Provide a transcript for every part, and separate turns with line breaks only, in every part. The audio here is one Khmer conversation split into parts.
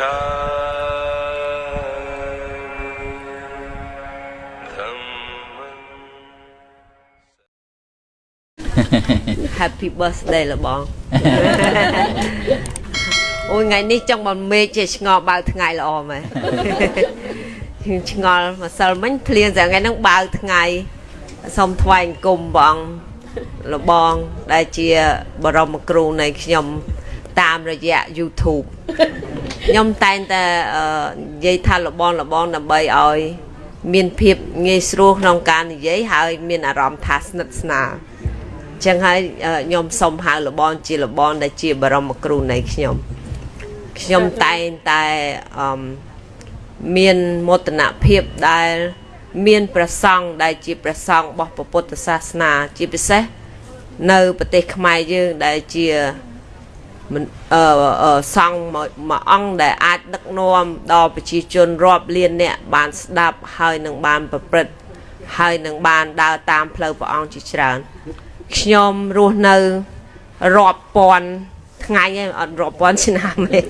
Happy birthday លបងអូយថ្ងៃនេះចង់បំមេឃជាឆ្ងល់បើថ្ងៃល្អមែនខ្ញុំឆ្ងល់ម្សិលមិញភ្លៀងតែថ្ងៃហ្នឹងបើថ្ងៃសូមថ្វាយអង្គមបងលបងដែលជាបរមគ្រូនៃខ្ញុំតាមរយៈ YouTube ខ្ញុំតែងតែនិយាយថាលបងលបងដើម្បីឲ្យមានភាពងាយស្រួលក្នុងការនិយាយហើយ មានអារម្មណ៍ថាស្និទ្ធស្នាលចឹងហើយខ្ញុំសូមហៅលបងជាលបងដែលជាបរមគ្រូនៃខ្ញុំខ្ញុំតែងតែអឺមានមោទនភាពដែល មានប្រសង់ដែលជាប្រសង់របស់ពុទ្ធសាសនាជាពិសេសនៅប្រទេសខ្មែរយើងដែលជា អឺសង្ឃមួយអង្គដែលអាចដឹកនាំដល់ប្រជាជនរាប់លានអ្នកបានស្ដាប់ហើយនឹងបានប្រព្រឹត្តហើយនឹងបានដើរតាមផ្លូវព្រះអង្គជាច្រើនខ្ញុំរស់នៅរាប់ពាន់ថ្ងៃឯងអត់រាប់ពាន់ឆ្នាំទេ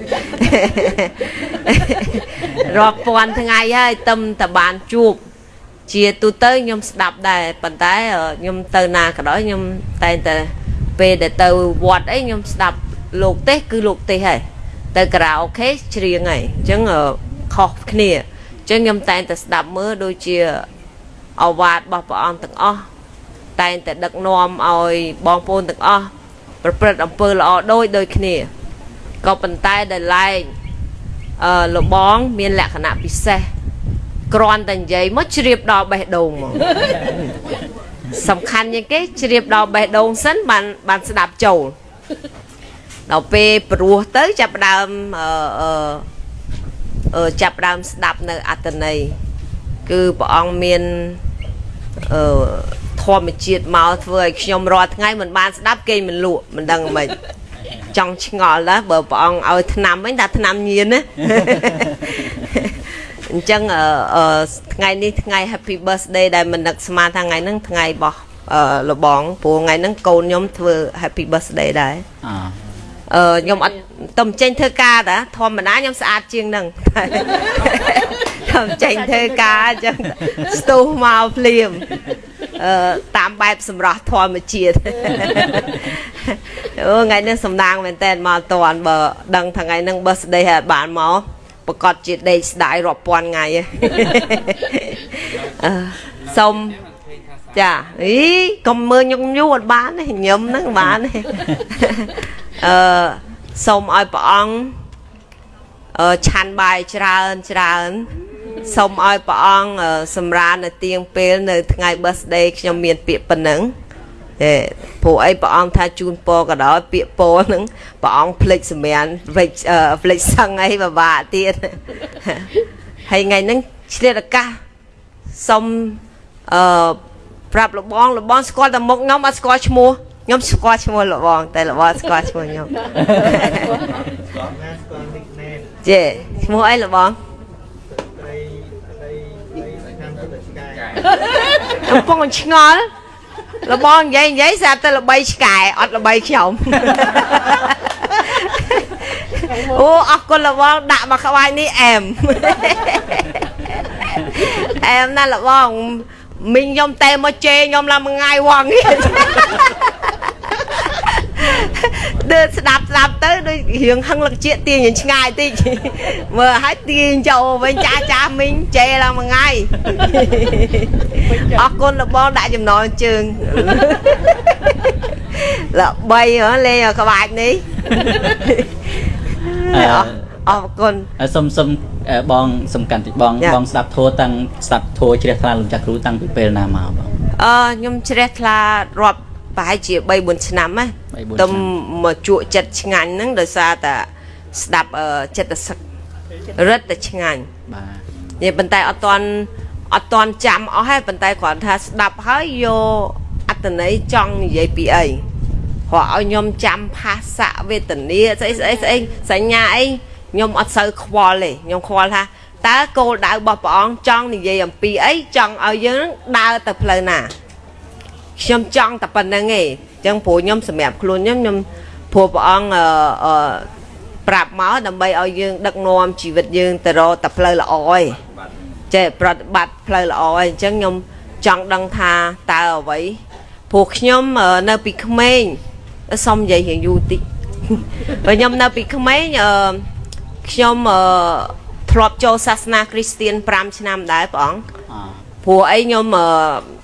រាប់ពាន់ថ្ងៃហើយទឹមតបានជួបជាទូទៅខ្ញុំស្ដាប់ដែរប៉ុន្តែខ្ញុំទៅណាក៏ដោយខ្ញុំតែងតែពេលដែលទៅវត្តអីខ្ញុំស្ដាប់ លោកទេសគឺលោកទេសហើយទៅការ៉ាអូខេច្រៀងហើយអញ្ចឹងខុសគ្នាអញ្ចឹងខ្ញុំតែងតែស្ដាប់មើលដូចជាអវាទរបស់ព្រះអង្គទាំងអស់តែងតែដឹកនាំឲ្យបងប្អូនទាំងអស់ប្រព្រឹត្តអំពើល្អដូចដូចគ្នាក៏ប៉ុន្តែដែលឡែកអឺលបងមានលក្ខណៈពិសេសគ្រាន់តែនិយាយមកជ្រាបដល់បេះដូងមកសំខាន់ជាងគេជ្រាបដល់បេះដូងសិនបានបានស្ដាប់ចូល ដល់ពេលព្រោះទៅចាប់ដើមអឺអឺចាប់ដើមស្ដាប់នៅអត្តន័យគឺព្រះអង្គមានអឺធម្មជាតិមកធ្វើឲ្យខ្ញុំរាល់ថ្ងៃមិនបានស្ដាប់គេមិនលក់មិនដឹងមិនចង់ឆ្ងល់ដែរបើព្រះអង្គឲ្យឆ្នាំវិញថាឆ្នាំញៀនណាអញ្ចឹងថ្ងៃនេះថ្ងៃ Happy Birthday ដែលមិននឹកស្មានថាថ្ងៃហ្នឹងថ្ងៃរបស់លបងព្រោះថ្ងៃហ្នឹងកូនខ្ញុំធ្វើ Happy Birthday ដែរអឺ ខ្ញុំអត់ទំចេញធ្វើការតាធម្មតាខ្ញុំស្អាតជាងហ្នឹងខ្ញុំចេញធ្វើការអញ្ចឹងស្ទុះមកភ្លាមអឺតាមបែបសម្រស់ធម្មជាតិអូថ្ងៃនេះសំណាងមែនតើមកតន់បើដឹងថ្ងៃហ្នឹង birthday ហើយបានមកប្រកាសជាដេកស្ដាយរាប់ពាន់ថ្ងៃអឺសុំចាអីកុំមើលញឹកញូអត់បានទេញឹមហ្នឹងបានទេ អឺសូមឲ្យព្រះអង្គអឺឆាន់បាយច្រើនច្រើនសូមឲ្យព្រះអង្គសម្រាននៅទៀងពេលនៅថ្ងៃ birthday ខ្ញុំមានពាក្យប៉ុណ្ណឹងហេព្រោះអីព្រះអង្គថាជូនពរក៏ដោយពាក្យពរហ្នឹងព្រះអង្គភ្លេចសម្រានវិចភ្លេចសឹងអីពិបាកទៀតហើយថ្ងៃហ្នឹងឆ្លៀតឱកាសសុំអឺប្រាប់លបងលបងស្គាល់តែមុខខ្ញុំអត់ស្គាល់ឈ្មោះ ខ្ញុំស្គាល់ឈ្មោះលបងតែលបងស្គាល់ឈ្មោះខ្ញុំចេឈ្មោះអីលបងកំពុងឆ្ងល់លបងនិយាយនិយាយស្រាប់តែល្បីឆ្កែអត់ល្បីខ្ញុំអូអរគុណលបងដាក់មកក្បាច់នេះអែមអែមណាស់លបងមីងខ្ញុំតែមកជេរខ្ញុំឡើងមួយថ្ងៃវង ដើរស្ដាប់ស្ដាប់ទៅដូចរៀងហឹងលឹកជាទាញឆ្ងាយតិចមើលឲ្យទាញចូលវិញចាស់ចាស់មីងជេរឡើងមួយថ្ងៃអរគុណលបងដាក់ចំណងជើងល្បីលេងក្បាច់នេះអរគុណ
សុំសុំបងសំខាន់តិចបងបងស្ដាប់ធัวតាំងស្ដាប់ធัวជ្រះថ្លាលោកចាស់គ្រូតាំងពីពេលណាមកបង
អឺខ្ញុំជ្រះថ្លារាប់ ប្រហែលជា3 4ឆ្នាំណាទៅមកជក់ចិត្តឆ្ងាញ់ហ្នឹងដោយសារតែស្ដាប់ចិត្តសឹករឹតតែឆ្ងាញ់បាទនេះប៉ុន្តែអត់ទាន់អត់ទាន់ចាំអស់ហើយប៉ុន្តែគ្រាន់ថាស្ដាប់ហើយយកអត្តន័យចង់និយាយពីអីព្រោះឲ្យខ្ញុំចាំផាសៈវេទនាស្អីស្អីស្អីសញ្ញាអីខ្ញុំអត់សូវខ្វល់ទេខ្ញុំខ្វល់ថាតើគោលដៅរបស់ព្រះអង្គចង់និយាយអំពីអីចង់ឲ្យយើងដើរទៅផ្លូវណា ខ្ញុំចង់តែប៉ុណ្្នឹងឯងអញ្ចឹងព្រោះខ្ញុំសម្រាប់ខ្លួនខ្ញុំខ្ញុំព្រោះព្រះអង្គអឺប្រាប់មកដើម្បីឲ្យយើងដឹកនាំជីវិតយើងទៅរកតែផ្លូវល្អឯងចេះប្រតិបត្តិផ្លូវល្អឯងអញ្ចឹងខ្ញុំចង់ដឹងថាតើអ្វីព្រោះខ្ញុំនៅពីក្មេងសុំនិយាយរៀងយូរតិចបើខ្ញុំនៅពីក្មេងអឺខ្ញុំអឺធ្លាប់ចូលសាសនាគ្រីស្ទៀន5ឆ្នាំដែរព្រះអង្គព្រោះអីខ្ញុំ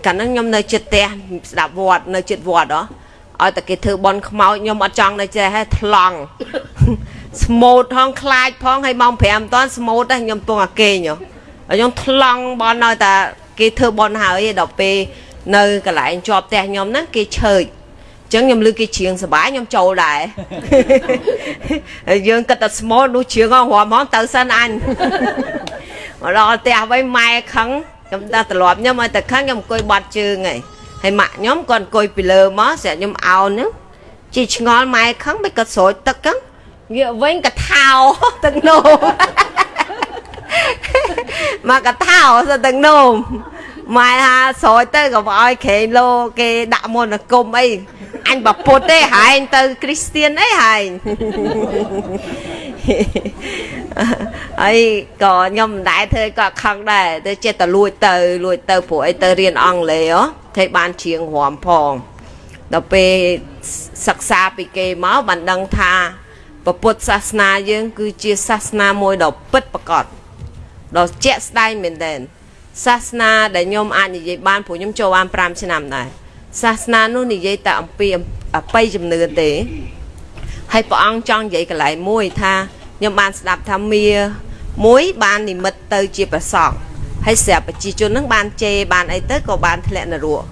កាលហ្នឹងខ្ញុំនៅចិត្តផ្ទះស្ដាប់វត្តនៅចិត្តវត្តហ៎ឲ្យតែគេធ្វើបន់ខ្មោចខ្ញុំអត់ចង់នៅចេះថ្លង់ស្មូតផងខ្លាចផងហើយម៉ោង5មិនតាន់ស្មូតទេខ្ញុំពងអាគេងខ្ញុំថ្លង់បន់ឲ្យតែគេធ្វើបន់ហើយដល់ពេលនៅកន្លែងជាប់ផ្ទះខ្ញុំហ្នឹងគេឆើចចឹងខ្ញុំលឺគេច្រៀងសបាយខ្ញុំចូលដែរហើយយើងគិតតែស្មូតនោះច្រៀងហ្នឹងរំហ្មងទៅសិនអញមកដល់ផ្ទះវិញម៉ែខឹង ខ្ញុំដល់ត្រឡប់ខ្ញុំឲ្យតែខឹងខ្ញុំអង្គុយបាត់ជើងហើយហើយម៉ាក់ខ្ញុំគាត់អង្គុយពីលើមកស្រាប់ខ្ញុំអោនហ្នឹងជីឆ្ងល់ម៉ែខឹងមិនក៏ស្រោចទឹកហ្នឹងងាកវិញកថោទឹកនោមមកកថោទៅទឹកនោមម៉ែថាស្រោចទៅក៏ឲ្យក្រែងលោគេដាក់មន្តគុំអីអញបពុតទេហែងទៅគ្រីស្ទៀនអីហែង ហើយក៏ខ្ញុំមិនដែរធ្វើក៏ខឹងដែរទៅចិត្តតែលួចទៅលួចទៅព្រោះអីទៅរៀនអង់គ្លេសហ៎ធ្វើបានជាងរំផងដល់ពេលសិក្សាពីគេមកបានដឹងថាពុទ្ធសាសនាយើង គឺជាសាសនាមួយដ៏ពិតប្រាកដដ៏ជាក់ស្ដែងមែនទែនសាសនាដែលខ្ញុំអាចនិយាយបានព្រោះខ្ញុំចូលបាន5ឆ្នាំដែរសាសនានោះនិយាយតែអំពីអបិយជំនឿទេ ហើយព្រះអង្គចង់និយាយកន្លែងមួយថាខ្ញុំបានស្ដាប់ថាមាមួយបាននិមិត្តទៅជាប្រសងហើយស្រាប់ប្រជាជននឹងបានជេរបានអីទៅក៏បានធ្លាក់នរក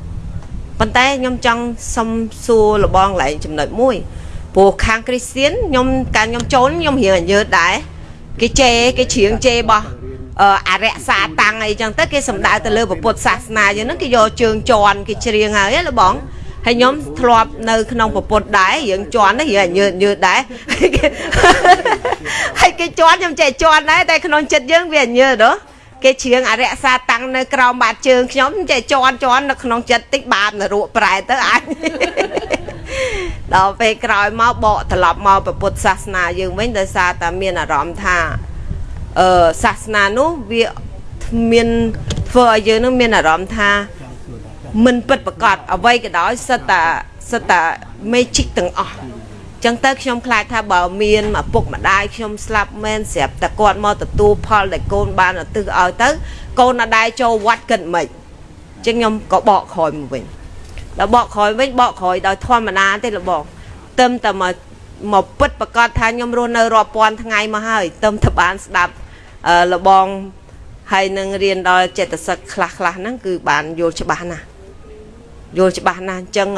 ប៉ុន្តែខ្ញុំចង់សុំសួរលបងកន្លែងចំណុចមួយព្រោះខាងគ្រីស្ទៀនខ្ញុំកាលខ្ញុំចូលខ្ញុំរៀងអញើតដែរគេជេរគេច្រៀងជេររបស់អរិយសាតាំងអីចឹងទៅគេសំដៅទៅលើពុទ្ធសាសនាយើងហ្នឹងគេយកជើងជន់គេច្រៀងហើយណាបង ហើយខ្ញុំធ្លាប់នៅក្នុងពុទ្ធដែររឿងជន់នេះរឿងញើតញើតដែរហើយគេជន់ខ្ញុំចេះជន់ដែរតែក្នុងចិត្តយើងវាញើតហ៎គេច្រៀងអរិយសាតាំងនៅក្រោមបាតជើងខ្ញុំចេះជន់ជន់នៅក្នុងចិត្តតិចបាបនរកប្រែទៅអាចដល់ពេលក្រោយមកបកត្រឡប់មកពុទ្ធសាសនាយើងវិញដោយសារតែមានអារម្មណ៍ថាអឺសាសនានោះវាមានធ្វើឲ្យយើងនឹងមានអារម្មណ៍ថា មិនពិតប្រកបអ្វីក៏ដោយសិតតាសិតតា magic ទាំងអស់ចឹងទៅខ្ញុំខ្លាចថាបើមានឪពុកម្ដាយខ្ញុំស្លាប់មែនស្រាប់តែគាត់មកទទួលផលដែលកូនបានឧទ្ទិសឲ្យទៅ កូនអដែរចូលវត្តគិតមិនចឹងខ្ញុំក៏បកក្រោយមកវិញដល់បកក្រោយវិញបកក្រោយដោយធម្មតាទេលបងទឹមតែមកមកពិតប្រកាសថាខ្ញុំរស់នៅរាប់ពាន់ថ្ងៃមកហើយទឹមតែបានស្ដាប់លបងហើយនឹងរៀនដល់ចិត្តសិកខ្លះខ្លះហ្នឹងគឺបានយល់ច្បាស់ណាស់ យល់ច្បាស់ណាស់អញ្ចឹង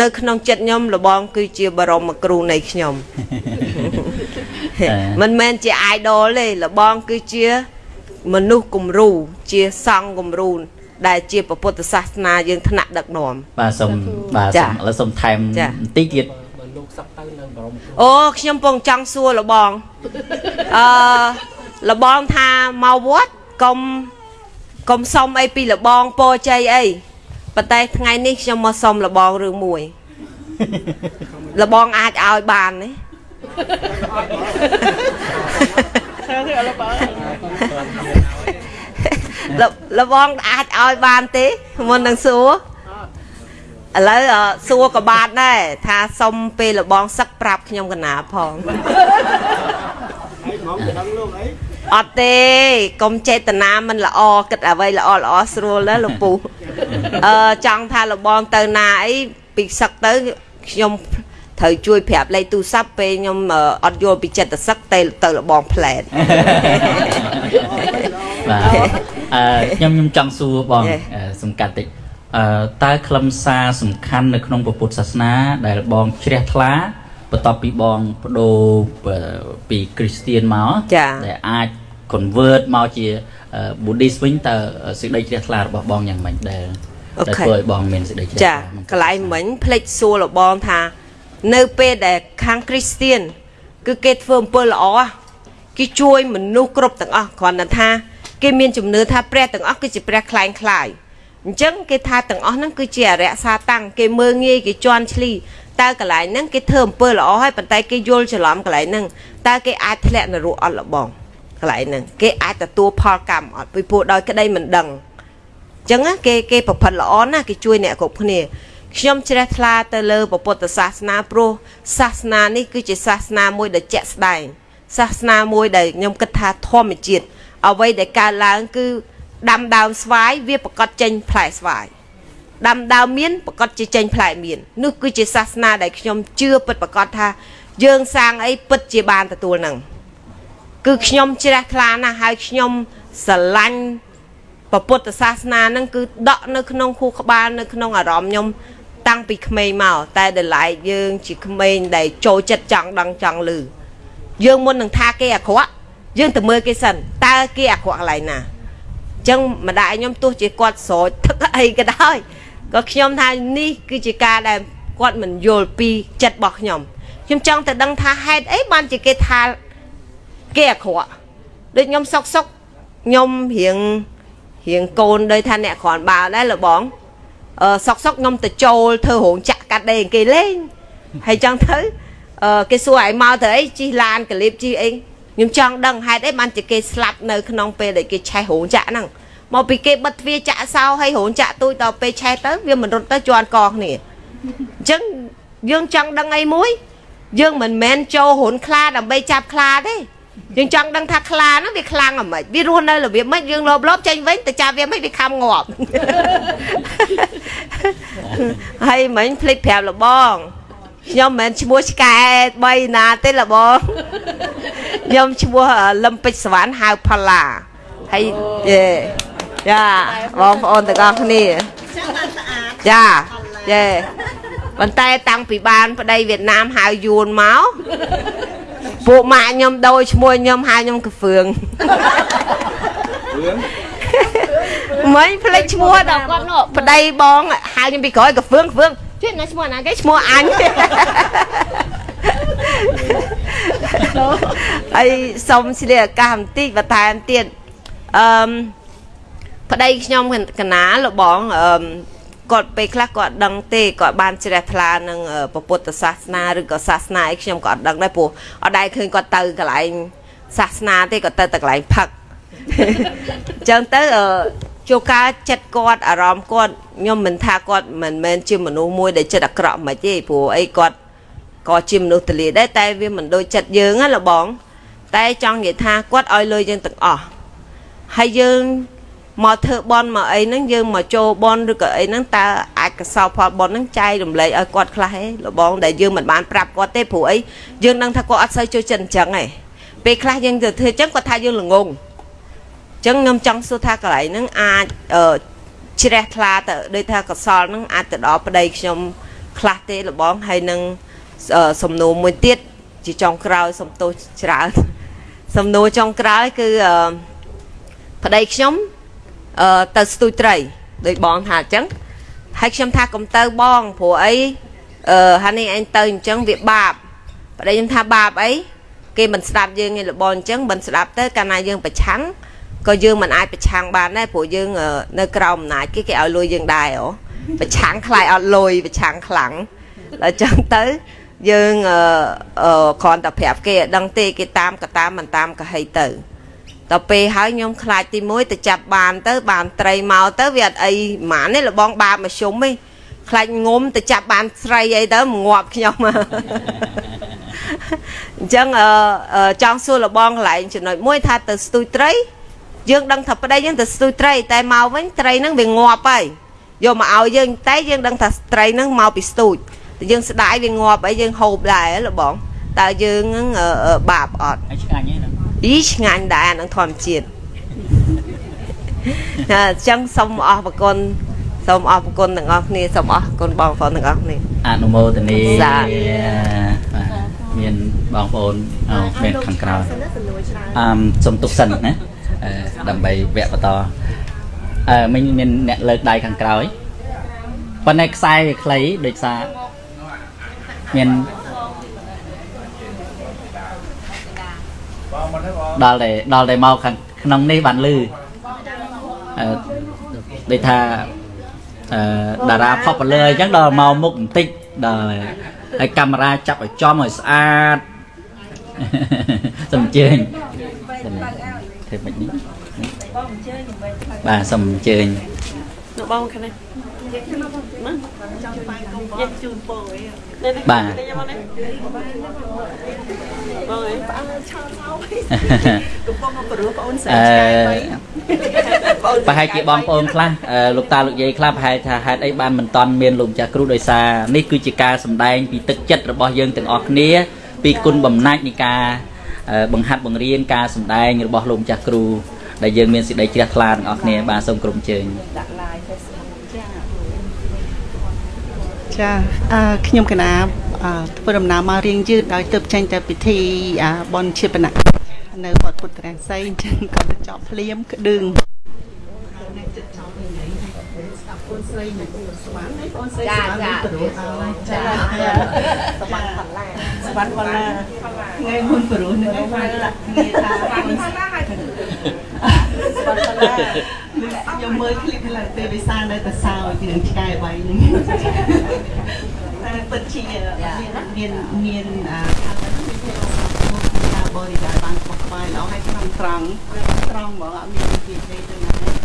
នៅក្នុងចិត្តខ្ញុំលបងគឺជាបរមគ្រូនៃខ្ញុំមិនមែនជា idol ទេលបងគឺជាមនុស្សគំរូជាសង្ឃគំរូដែលជាពុទ្ធសាសនាយើងថ្នាក់ដឹកនាំ
បាទសូមបាទសូមឥឡូវសូមថែមបន្តិចទៀតលោកសឹក
ទៅនៅបរមអូខ្ញុំពងចង់សួរលបងអឺលបងថាមកវត្តកុំកុំសុំអីពីលបងពោជ័យអី ប៉ុន្តែថ្ងៃនេះខ្ញុំមកសុំលបងរឿងមួយ លបងអាចឲ្យបានទេលបងអាចឲ្យបានទេមុននឹងសួរឥឡូវសួរក៏បានដែរថាសុំពេលលបងសឹកប្រាប់ខ្ញុំកណាផងហើយហ្មងទៅដឹងលោកអី អត់ទេកុំចេតនាមិនល្អគិតអ្វីល្អល្អស្រួលណាលោកពូអឺចង់ថាលបងទៅណាអីពីសឹកទៅខ្ញុំត្រូវជួយប្រាប់លេខទូរស័ព្ទពេលខ្ញុំអត់យល់ពីចិត្តសឹកទៅទៅលបងផ្លែត
បាទអឺខ្ញុំខ្ញុំចង់សួរបងសំកាត់តិចអឺតើខ្លឹមសារសំខាន់នៅក្នុងពុទ្ធសាសនាដែលបងជ្រះថ្លាបន្ទាប់ពីបងបដូរពីគ្រីស្ទៀនមកដែលអាច convert មកជា Buddhist វិញតើសេចក្តីជ្រះថ្លារបស់បងយ៉ាងម៉េចដែរដែលធ្វើឲ្យបងមានសេចក្តីជ្រះថ្លាចា
កន្លែងមិញភ្លេចសួរលបងថា នៅពេលដែលខាងគ្រីស្ទៀនគឺគេធ្វើអំពើល្អគេជួយមនុស្សគ្រប់ទាំងអស់គ្រាន់តែថា គេមានជំនឿថាព្រះទាំងអស់គឺជាព្រះខ្លែងខ្លាយអញ្ចឹងគេថាទាំងអស់ហ្នឹងគឺជាអរិយសាតាំងគេមើងងាយគេជន់ឈ្លីតើកន្លែងហ្នឹងគេធ្វើអំពើល្អហើយប៉ុន្តែគេយល់ច្រឡំកន្លែងហ្នឹងតើគេអាចធ្លាក់នរកអត់លបង កន្លែងហ្នឹងគេអាចទទួលផលកម្មអត់ពីព្រោះដោយក្តីមិនដឹងអញ្ចឹងគេគេប្រព្រឹត្តល្អណាស់គេជួយអ្នកគ្រប់គ្នាខ្ញុំជ្រះថ្លាទៅលើពុទ្ធសាសនាព្រោះសាសនានេះគឺជាសាសនាមួយដែលជាក់ស្ដែងសាសនាមួយដែលខ្ញុំគិតថាធម្មជាតិអ្វីដែលកើតឡើងគឺដាំដើមស្វាយវាប្រកាសចេញផ្លែស្វាយដាំដើមមានប្រកាសជាចេញផ្លែមាននោះគឺជាសាសនាដែលខ្ញុំជឿពិតប្រកបថាយើងសាងអីពិតជាបានទទួលនឹង គឺខ្ញុំជ្រះថ្លាណាស់ហើយខ្ញុំស្រឡាញ់ពុទ្ធសាសនានឹងគឺដកនៅក្នុងខួរក្បាលនៅក្នុងអារម្មណ៍ខ្ញុំតាំងពីក្មេងមកតែដល់ឡែកយើងជាក្មេងដែលចូលចិត្តចង់ដឹងចង់ឮយើងមុននឹងថាគេអាក្រក់យើងទៅមើលគេសិនតើគេអាក្រក់កន្លែងណាអញ្ចឹងម្ដាយខ្ញុំទោះជាគាត់ស្រោចទឹកអីក៏ដោយក៏ខ្ញុំថានេះគឺជាការដែលគាត់មិនយល់ពីចិត្តរបស់ខ្ញុំខ្ញុំចង់ទៅដឹងថាហេតុអីបានជាគេថា គេអាក្រក់ដូចខ្ញុំសុកសុកខ្ញុំរៀងរៀងកូនដោយថាអ្នកគ្រាន់បើដែរលបងអឺសុកសុកខ្ញុំទៅចូលធ្វើរោងចក្រកាត់ដេរគេលេងហើយចង់ទៅអឺគេសួរឲ្យមកទៅអីជិះឡានកលៀបជិះអីខ្ញុំចង់ដឹងហេតុអីបានជាគេស្លាប់នៅក្នុងពេលដែលគេឆេះរោងចក្រហ្នឹងមកពីគេបិទទ្វារចាក់សោហើយរោងចក្រទូចដល់ពេលឆេះទៅវាមិនរត់ទៅជាន់កគ្នាអញ្ចឹងយើងចង់ដឹងអីមួយ យើងមិនមែនចូលរុនខ្លាដើម្បីចាប់ខ្លាទេ យើងចង់ដឹងថាខ្លាហ្នឹងវាខ្លាំងអាម៉េចវារស់នៅរបៀបម៉េចយើងលបលបចេញវិញទៅចាប់វាមិនវាខំងាប់ហើយមិញភ្លេចប្រាប់លបងខ្ញុំមិនមែនឈ្មោះឆ្កែ3ណាទេលបងខ្ញុំឈ្មោះលឹមពេជ្រសវណ្ណហៅផល្លាហើយយេចាបងប្អូនទាំងអស់គ្នាចាយេប៉ុន្តែតាំងពីបាន ប្តីវៀតណាមហៅយួនមក ពួកម៉ាក់ខ្ញុំដូរឈ្មោះខ្ញុំហៅខ្ញុំកហ្វឿងហ្វឿងមិនភ្លេចឈ្មោះដល់គាត់នោះប្តីបងហៅខ្ញុំពីក្រោយកហ្វឿងកហ្វឿងជួយណាឈ្មោះណាគេឈ្មោះអញហើយសុំស្លៀកអាកាសបន្តិចបន្ថែមទៀតអឺប្តីខ្ញុំកណាលបងអឺ គាត់ពេលខ្លះគាត់ដឹងទេគាត់បានជ្រះថ្លានឹងពុទ្ធសាសនាឬក៏សាសនាអីខ្ញុំក៏អត់ដឹងដែរព្រោះអត់ដែរឃើញគាត់ទៅកន្លែងសាសនាទេគាត់ទៅតែកន្លែងផឹកអញ្ចឹងទៅជួការចិត្តគាត់អារម្មណ៍គាត់ខ្ញុំមិនថាគាត់មិនមែនជាមនុស្សមួយដែលចិត្តអាក្រក់មិនទេព្រោះអីគាត់ក៏ជាមនុស្សទលាដែរតែវាមិនដូចចិត្តយើងណាលបង តែចង់និយាយថាគាត់ឲ្យលុយយើងទាំងអស់ហើយយើង មកធ្វើបន់មកអីហ្នឹងយើងមកចូលបន់ឬក៏អីហ្នឹងតើអាចកសោផលបន់ហ្នឹងចែករំលែកឲ្យគាត់ខ្លះហេលបងដែលយើងមិនបានប្រាប់គាត់ទេព្រោះអីយើងដឹងថាគាត់អត់សូវចូលចិត្តអញ្ចឹងហេពេលខ្លះយើងទៅធ្វើអញ្ចឹងគាត់ថាយើងល្ងងអញ្ចឹងខ្ញុំចង់សួរថាកន្លែងហ្នឹងអាចជ្រះថ្លាទៅដូចថាកសលហ្នឹងអាចទៅដល់ប្តីខ្ញុំខ្លះទេលបងហើយនឹងសំណួរមួយទៀតជាចុងក្រោយសំទោសច្រើនសំណួរចុងក្រោយគឺប្តីខ្ញុំ អឺទៅស្ទូចត្រីដូចបងថាអញ្ចឹងហើយខ្ញុំថាកុំទៅបងព្រោះអីអឺហានេះឯងទៅអញ្ចឹងវាបាបប្តីខ្ញុំថាបាបអីគេមិនស្ដាប់យើងឯងលបងអញ្ចឹងមិនស្ដាប់ទៅកាលណាយើងប្រឆាំងក៏យើងមិនអាចប្រឆាំងបានដែរព្រោះយើងនៅក្រោមអំណាចគេគេឲ្យលុយយើងដែរអូប្រឆាំងខ្លាយអត់លុយប្រឆាំងខ្លាំងដល់អញ្ចឹងទៅយើងអឺគ្រាន់តែប្រាប់គេឲ្យដឹងទេគេតាមក៏តាមមិនតាមក៏ហីទៅ ដល់ពេលហើយខ្ញុំខ្លាចទី1ទៅចាប់បានទៅបានត្រីមកទៅវាអត់អីហ្មងនេះលបងបាបមកជុំទេខ្លាចងុំទៅចាប់បានស្រីអីទៅងាប់ខ្ញុំអញ្ចឹងអឺចង់សួរលបងកន្លែងចំណុចមួយថាទៅស្ទូចត្រី យើងដឹងថាប្តីយើងទៅស្ទូចត្រីតែមកវិញត្រីហ្នឹងវាងាប់ហើយយកមកឲ្យយើងតែយើងដឹងថាត្រីហ្នឹងមកពីស្ទូចតែយើងស្ដាយវាងាប់អីយើងហូបដែរលបងតើយើងហ្នឹងបាបអត់
ឆ្ងាញ់ហ្នឹង
អីឆ្ងាញ់ដែរអានឹងធម្មជាតិអញ្ចឹងសូមអរគុណសូមអរគុណទាំងអស់គ្នាសូមអរគុណបងប្អូនទាំងអស់គ្នា
អនុមោទនីមានបងប្អូនមានខាងក្រៅអឺសូមទុកសិនណាដើម្បីវគ្គបន្តអឺមិញមានអ្នកលើកដៃខាងក្រោយប៉ុន្តែខ្សែវាខ្លីដូចសារមាន ដល់តែដល់តែមកខាងក្នុងនេះបានលឺអឺដូចថាអឺតារា popular អញ្ចឹងដល់មកមុខបន្តិចដល់ហើយកាមេរ៉ាចាប់ឲ្យចំឲ្យស្អាតសូមអញ្ជើញធ្វើមិននេះបាទសូមអញ្ជើញ
នៅបងខាងនេះណាចង់បាយកុំយកជូនពោអីនេះ
បាទ
នេះយកមកនេះបងអីផ្អើឆោតមកកំពុងមកព្រោះបងអូនស្រី
អឺ
ឆ្ងាយទៅបង
ប្រហែលជាបងប្អូនខ្លះអឺលោកតាលោកយាយខ្លះប្រហែលថាហេតុអីបានមិនតន់មានលោកម្ចាស់គ្រូដោយសារនេះគឺជាការសម្ដែងពីទឹកចិត្តរបស់យើងទាំងអស់គ្នា ពីគុណបំណាច់នៃការអឺបង្ហាត់បង្រៀនការសម្ដែងរបស់លោកម្ចាស់គ្រូដែលយើងមានសេចក្តីជ្រះថ្លាទាំងអស់គ្នាបាទសូមក្រុមជើញ
ដាក់ឡាយ Facebook ចា ចាអឺខ្ញុំកណាអឺធ្វើដំណើរមករៀងយឺតដោយទៅចេញតែពិធីអាបនជាបណៈនៅវត្តពុទ្ធរាសីអញ្ចឹងក៏ទៅចប់ភ្លាមក្តឹងអូនស្រីនៅស្វាន់នេះអូនស្រី
ចា
ស្វាន់
ចា
ព្រោះចាស្វាន់ផល្លាស្វាន់ផល្លាថ្ងៃមុនព្រោះនឹងឯងបានដាក់គ្នាថាស្វាន់ផល្លាហើយស្វាន់ផល្លា ខ្ញុំមើលឃ្លីបឡើងទេដោយសារនៅតែសើចរឿងឆ្កែបៃហ្នឹងតែពិតជាមានមានអឺថាបរិយាបានខ្វះខ្វាយល្អហើយត្រង់ត្រង់ត្រង់ហ្មងអត់មានវិធីទេទៅណា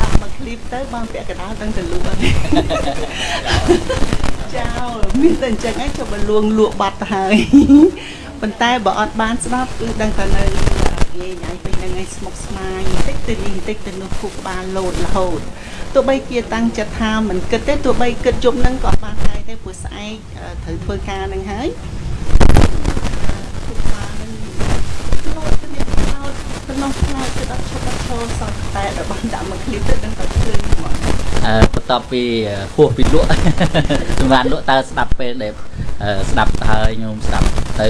ដាក់មកឃ្លីបទៅបងពាក់កណ្ដាលទាំងទៅលក់ចោលមានតែអញ្ចឹងឯងចុះបើលួងលក់បាត់ទៅហើយប៉ុន្តែបើអត់បានស្ដាប់គឺដឹងតែនៅងាយញ៉ៃពេញនឹងឯងស្មុគស្មាញបន្តិចទៅនេះបន្តិចទៅនោះគូក្បាលលោតរហូតទោះបីជាតាំងចិត្តថាមិនគិតទេទោះបីគិតយប់នឹងក៏បានដែរទេព្រោះស្អែកត្រូវធ្វើការនឹងហើយ ដល់ឈប់ដល់ឈរសោះតែដល់បានដាក់មកឃ្លីបទៅដឹងតែភ្លឺហ្មង
អឺបន្ទាប់ពីហួសពីលក់សម្រាប់លក់តើស្ដាប់ពេលដែលអឺស្ដាប់ហើយញោមស្ដាប់ទៅ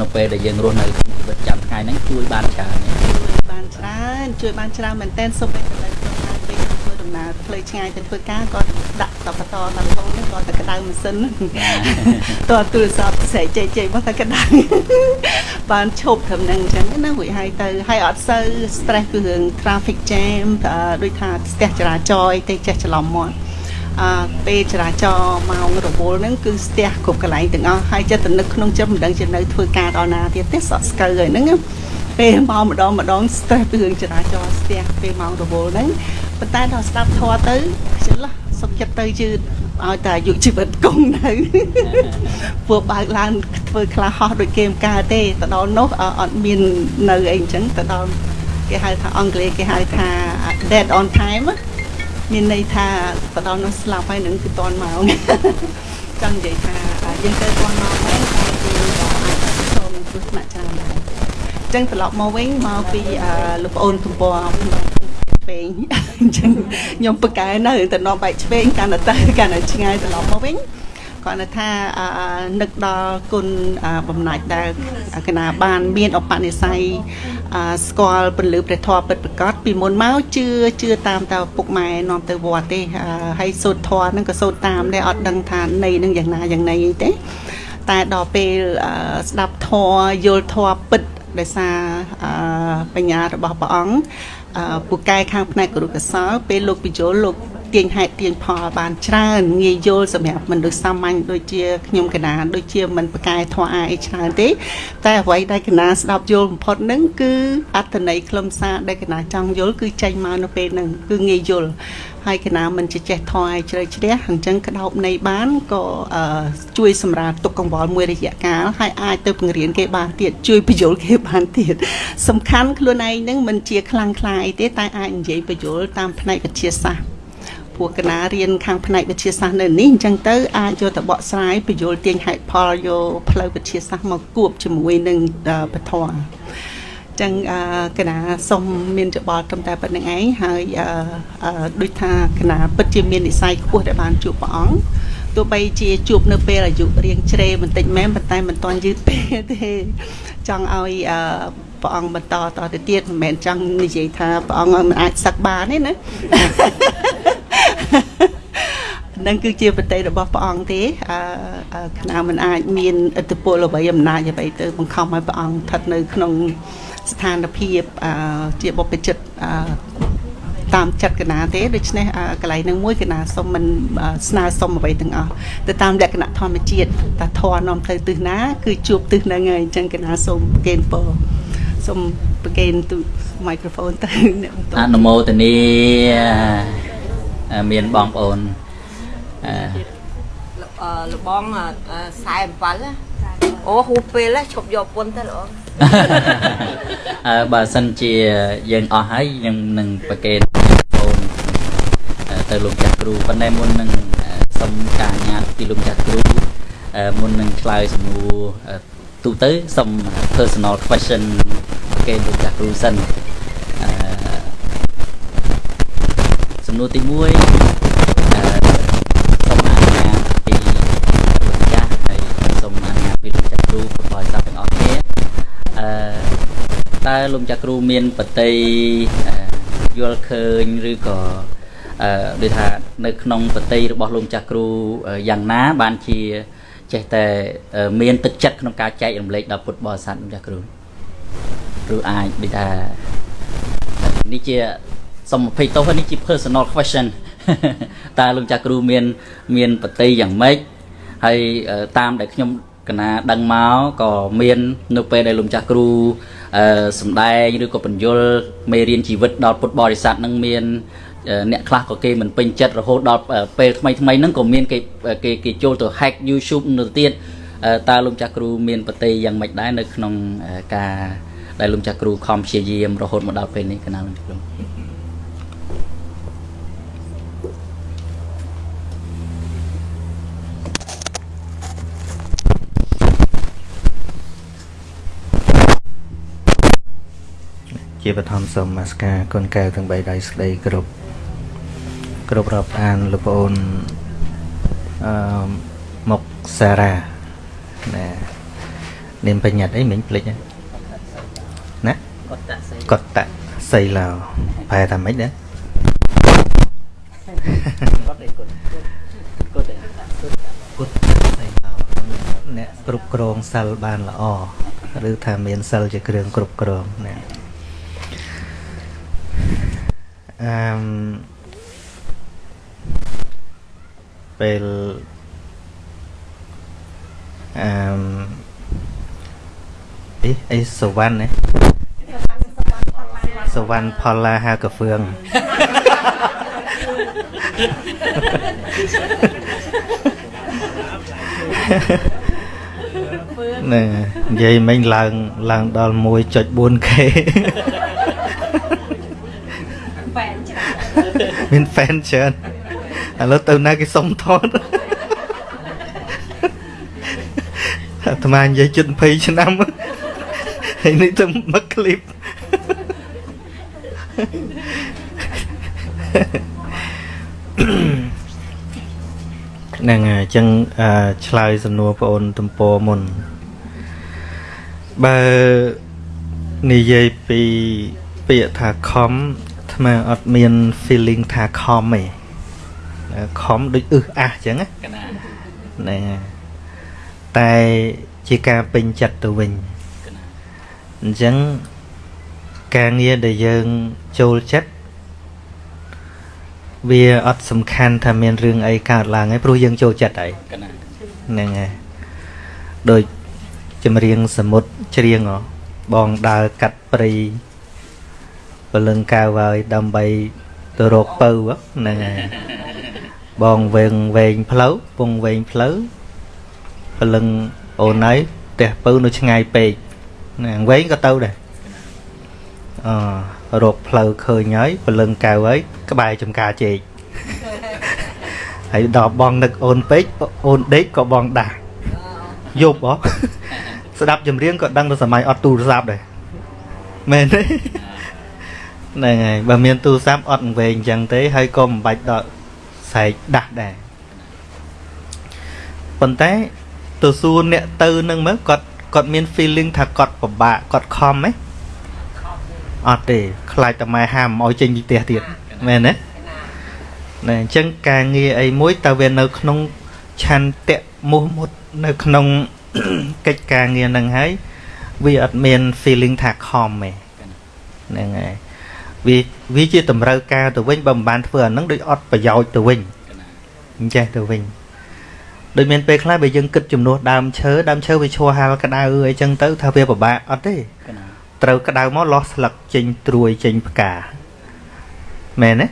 នៅពេលដែលយើងរស់នៅក្នុងជីវិតប្រចាំថ្ងៃហ្នឹងជួយបានច្រើនណាស់
ជួយបានច្រើនជួយបានច្រើនមែនទែនសូម្បីតែនៅក្នុងការពេលធ្វើដំណើរ ផ្លូវឆ្ងាយទៅធ្វើការក៏ដាក់តបតតរហូតហ្នឹងក៏តែក្តៅម៉ាស៊ីនតើទូរស័ព្ទស្រែកជ័យជ័យមកតែក្តៅបានឈប់ត្រឹមហ្នឹងអញ្ចឹងណារួចហើយទៅហើយអត់សូវ stress គឺរឿង traffic jam អឺដូចថាស្ទះចរាចរណ៍អីទេចេះច្រឡំមាត់អឺពេលចរាចរណ៍ម៉ោងរវល់ហ្នឹងគឺស្ទះគ្រប់កន្លែងទាំងអស់ហើយចិត្តទៅនឹកក្នុងចិត្តមិនដឹងជានៅធ្វើការដល់ណាទៀតទេសក់ស្កើហើយហ្នឹងណាពេលមកម្ដងម្ដង stress ពីរឿងចរាចរណ៍ស្ទះពេលម៉ោងរវល់ហ្នឹង ប៉ុន្តែដល់ស្ដាប់ធម៌ទៅចន្លោះសុខចិត្តទៅយឺតឲ្យតែអាយុជីវិតគង់នៅពួកបើកឡើងធ្វើខ្លះហោះដូចគេមិនកើតទេទៅដល់នោះអអត់មាននៅអីអញ្ចឹងទៅដល់គេហៅថាអង់គ្លេសគេហៅថា dead on time ណាមានន័យថាទៅដល់នោះស្លាប់ហើយនឹងគឺតន់ម៉ោងចង់និយាយថាយើងទៅតន់ម៉ោងហ្នឹងតែយើងក៏អាចប្រឈមនឹងគ្រោះថ្នាក់ច្រើនដែរអញ្ចឹងត្រឡប់មកវិញមកពីអឺលោកប្អូនទំព័រ ឆ្វេងអញ្ចឹងខ្ញុំប្រកែនៅទៅនាំបែកឆ្វេងកាន់តែទៅកាន់តែឆ្ងាយត្រឡប់មកវិញគាត់នៅថាអឺនឹកដល់គុណអឺបំណាច់ដែលកណាបាន មានអបនិស្ស័យអឺស្គាល់ពលិព្រះធម៌ពិតប្រកបពីមុនមកជឿជឿតាមតែឪពុកម៉ែនាំទៅវត្តទេអឺហើយសូត្រធម៌ហ្នឹងក៏សូត្រតាមដែរអត់ដឹងថានៃនឹងយ៉ាងណាយ៉ាងណីអីទេតែដល់ពេលអឺស្ដាប់ធម៌យល់ធម៌ពិតដោយសារអឺបញ្ញារបស់ព្រះអង្គអឺ ពូកែខាងផ្នែកគរុកសលពេលលោកបញ្យលលោក ទាញហេតុទាញផលបានច្រើនងាយយល់សម្រាប់មនុស្សសាមញ្ញដូចជាខ្ញុំកណាដូចជាមិនប្រកែធម៌អាអីច្រើនទេ តែអ្វីដែលកណាស្ដាប់យល់បំផុតហ្នឹងគឺអត្តន័យខ្លឹមសារដែលកណាចង់យល់គឺចេញមកនៅពេលហ្នឹងគឺងាយយល់ហើយកណាមិនចេះចេះធម៌ឲ្យជ្រៅជ្រះអញ្ចឹងក្តោបនៃបានក៏អឺជួយសម្រាប់ទុកកង្វល់មួយរយៈកាលហើយអាចទៅបង្រៀនគេបានទៀតជួយបញ្យល់គេបានទៀតសំខាន់ខ្លួនឯងហ្នឹងមិនជាខ្លាំងខ្លាយទេតែអាចនិយាយបញ្យល់តាមផ្នែកវិទ្យាសាស្ត្រ ព្រោះកណារៀនខាងផ្នែកវិទ្យាសាស្ត្រនៅនេះអញ្ចឹងទៅអាចយកទៅបកស្រាយបញ្យល់ទាញហេតុផលយកផ្លូវវិទ្យាសាស្ត្រមកគួបជាមួយនឹងពធចឹងអឺកណាសូមមានច្បល់ត្រឹមតែប៉ុណ្្នឹងឯងហើយអឺដូចថាកណាពិតជាមាននិស័យខ្ពស់ដែលបានជួបព្រះអង្គទោះបីជាជួបនៅពេលអាយុរៀងជ្រេបន្តិចមែនប៉ុន្តែមិនទាន់យឺតពេកទេចង់ឲ្យអឺព្រះអង្គបន្តតទៅទៀតមិនមែនចង់និយាយថាព្រះអង្គមិនអាចសឹកបានទេណា នឹងគឺជាបតីរបស់ព្រះអង្គទេអឺគណៈមិនអាចមានឥទ្ធិពលអ្វីអំណាចអ្វីទៅបង្ខំឲ្យព្រះអង្គស្ថិតនៅក្នុងស្ថានភាពអឺជាបុព្វជិតអឺតាមចិត្តកណាទេដូច្នេះកន្លែងនឹងមួយកណាសុំមិនស្នើសុំអ្វីទាំងអស់ទៅតាមលក្ខណៈធម្មជាតិតាធរនាំផ្លូវទិសណា គឺជួបទិសហ្នឹងហើយអញ្ចឹងកណាសូមប្រកេនពរសូមប្រកេនទូមីក្រូហ្វូនទៅ
អ្នកបន្តអនុមោទនី មានបងប្អូន
អឺលបង47អូហួសពេលឈប់យកពុនទៅល្អ
អឺបើសិនជាយើងអស់ហើយយើងនឹងប្រកេនបងទៅលោកចាស់គ្រូប៉ុន្តែមុននឹងសុំការអនុញ្ញាតពីលោកចាស់គ្រូមុននឹងឆ្លើយសំណួរទូទៅសុំ personal question ប្រកេនលោកចាស់គ្រូសិនអឺ សំណួរទី1តើលោកចាក់គ្រូមានបតីយល់ឃើញឬក៏អឺដូចថានៅក្នុងបតីរបស់លោកចាស់គ្រូយ៉ាងណាបានជាចេះតែមានទឹកចិត្តក្នុងការចែករំលែកដល់ពុទ្ធបរិស័ទលោកចាស់គ្រូឬអាចដូចថានេះជា សុំ20ទោសនេះជា personal question តើលោកចាស់គ្រូមាន មានបតីយ៉ាងម៉េចហើយតាមដែលខ្ញុំកណាដឹងមកក៏មាន នៅពេលដែលលោកចាស់គ្រូអឺសំដែងឬក៏បញ្យលមេរៀនជីវិតដល់ពុទ្ធបរិស័ទនឹងមានអ្នកខ្លះក៏គេមិនពេញចិត្តរហូតដល់ពេលថ្មីថ្មីហ្នឹងក៏មានគេគេគេចូលទៅ hack YouTube នៅទៀតតើលោកចាស់គ្រូមានប្រតិយ៉ាងម៉េចដែរនៅក្នុងការដែលលោកចាស់គ្រូខំព្យាយាមរហូតមកដល់ពេលនេះកណាលោកចាស់គ្រូ
ជាបឋមសូមមាសការគុណកែវទាំង3ដៃស្ដីគ្រប់គ្រប់រាប់អានលោកប្អូនអឺមុកសារ៉ាណានាមបញ្ញត្តិអីមិញភ្លេចណាកតសីកតសីឡោប្រែថាម៉េចដែរអ្នកគ្រប់គ្រងសិលបានល្អឬថាមានសិលជាគ្រឿងគ្រប់គ្រងណា អឺពេលអឺអីអីសវណ្ណណាសវណ្ណផលឡាហាកាហ្វឿងណែនិយាយមិញឡើងឡើងដល់ 1.4k មានហ្វេនច្រើនឥឡូវទៅណាគេសុំថតអាត្មានិយាយជិត20ឆ្នាំហើយនេះទៅមកឃ្លីបហ្នឹងហើយអញ្ចឹងឆ្លើយសំណួរបងអូនទំព័រមុនបើនិយាយពីពាក្យថាខំ ថ្មអត់មាន feeling ថាខំទេខំដូចអឹសអះអញ្ចឹងណាហ្នឹងតែជាការពេញចិត្តទៅវិញអញ្ចឹងការងារដែលយើងចូលចិត្តវាអត់សំខាន់ថាមានរឿងអីកើតឡើងហើយព្រោះយើងចូលចិត្តហើយហ្នឹងហើយដូចចម្រៀងសមុទ្រច្រៀងហ៎បងដើរកាត់ព្រៃ ពលឹងកៅហើយដើម្បីទៅរកពៅហ្នឹងហើយបងវែងវែងផ្លូវពងវែងផ្លូវពលឹងអូនហើយផ្ទះពៅនៅឆ្ងាយពេកណាវែងក៏ទៅដែរអឺរកផ្លូវឃើញហើយពលឹងកៅហើយក្បែរចំការជែកហើយដល់បងនឹកអូនពេកអូនដេកក៏បងដាស់យប់ហ៎ស្ដាប់ចម្រៀងក៏ដឹងទៅសម័យអត់ទូរស័ព្ទដែរមែនទេ ហ្នឹងហើយបើមានទូរស័ព្ទអត់វែងអញ្ចឹងទេហើយក៏មិនបាច់ដល់ស្រែកដាស់ដែរប៉ុន្តែទៅសួរអ្នកទៅនឹងមើលគាត់គាត់មាន feeling ថាគាត់ពិបាកគាត់ខំហ៎អត់ទេខ្លាចតែម៉ែហាមឲ្យចេញពីផ្ទះទៀតមែនទេណែអញ្ចឹងការងារអីមួយតើវានៅ ក្នុងឆន្ទៈមុះមុតនៅក្នុងកិច្ចការងារហ្នឹងហើយវាអត់មាន feeling ថាខំទេហ្នឹងហើយ វាវាជាតម្រូវការទៅវិញបើមិនបានធ្វើអាហ្នឹងដូចអត់ប្រយោជន៍ទៅវិញអញ្ចេះទៅវិញដូចមានពេលខ្លះបើយើងគិតចំនួនដើមឈើដើមឈើវាឈរហាលក្តៅអីចឹងទៅថាវាពិបាកអត់ទេត្រូវក្តៅមកលោះស្លឹកចេញត្រួយចេញផ្កាមែនទេ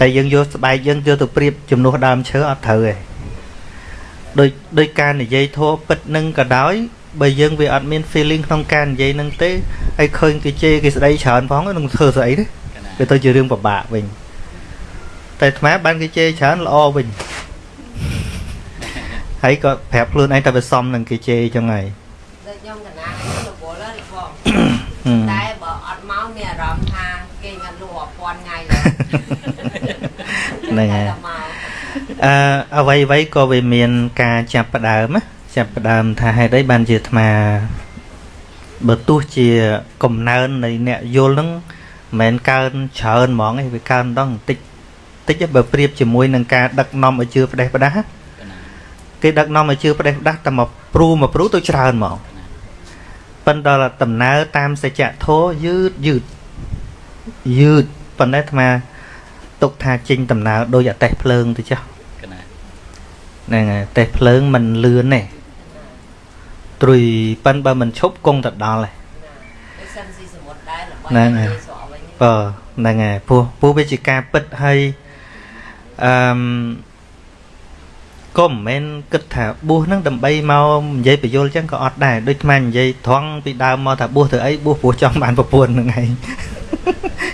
តែយើងយកស្បែកយើងយកទៅប្រៀបចំនួនដើមឈើអត់ត្រូវទេដោយដោយការនិយាយធัวពិតនឹងក៏ដោយ បើយើងវាអត់មាន feeling ក្នុងការនិយាយនឹងទេហើយឃើញគេជេរគេស្ដីច្រើនផងនឹងធ្វើស្អីទេវាទៅជារឿងពិបាកវិញតែអាត្មាបានគេជេរច្រើនល្អវិញហើយក៏ប្រាប់ខ្លួនឯងតែវាសមនឹងគេជេរចឹងហើយ
ដូចខ្ញុំកណាខ្ញុំរវល់ហើយបងតែបើអត់មកមានអារម្មណ៍ថាគេងាត់លក់ពាន់ថ្ងៃ
ហ្នឹងហើយអឺអ្វីអ្វីក៏វាមានការចាប់ផ្ដើមណា ចាប់ផ្ដើមថាហេតុអីបានជាអាត្មាបើទោះជាកំណើននៃអ្នកយល់ហ្នឹងមិនមែនកើនច្រើនហ្មងឯងវាកើនដងបន្តិចតិចបើប្រៀបជាមួយនឹងការដឹកនាំឲ្យជឿផ្ដេសផ្ដាស់គេដឹកនាំឲ្យជឿផ្ដេសផ្ដាស់តែមកព្រូមកព្រូទៅច្រើនហ្មងប៉ុន្តែដំណើរតាមសច្ចធម៌យឺតយឺតយឺតប៉ុន្តែអាត្មាទុកថាចេញដំណើរដោយអតេះភ្លើងទៅចុះហ្នឹងហើយតេះភ្លើងមិនលឿនទេ ត្រួយប៉ិនបើមិនឈប់គង់ទៅដល់ឯងហ្នឹងហើយបើហ្នឹងហើយពោះពោះវាជាការពិតហើយអឺមក៏មិនមែនគិតថាបួសហ្នឹងដើម្បីមកនិយាយបញ្យលចឹងក៏អត់ដែរដូចថ្មនិយាយត្រង់ពីដើមមកថាបួសធ្វើអីបួសព្រោះចង់បានប្រពន្ធហ្នឹងឯង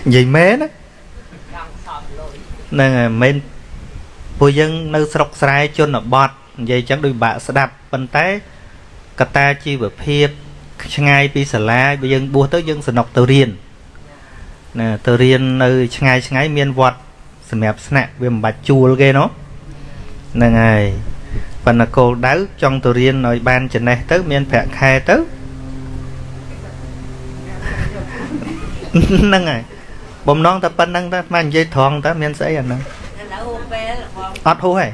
និយាយមែនណាហ្នឹងហើយមិនពួកយើងនៅស្រុកស្រែជនបទនិយាយចឹងដូចបាក់ស្ដាប់ប៉ុន្តែ កត្តាជីវភាពឆ្ងាយពីសាលាបើយើងបួសទៅយើងសំណុកទៅរៀនណាទៅរៀននៅឆ្ងាយឆ្ងាយមានវត្តសម្រាប់ស្នាក់វាមិនបាច់ជួលគេណោះហ្នឹងហើយប៉ុន្តែគោលដៅចង់ទៅរៀនឲ្យបានចំណេះទៅ មានប្រាក់ខែទៅហ្នឹងហើយបំណងតែប៉ុណ្្នឹងតែស្មាននិយាយត្រង់តើមានស្អីអាហ្នឹងឥឡូវពេលអត់ហូរទេ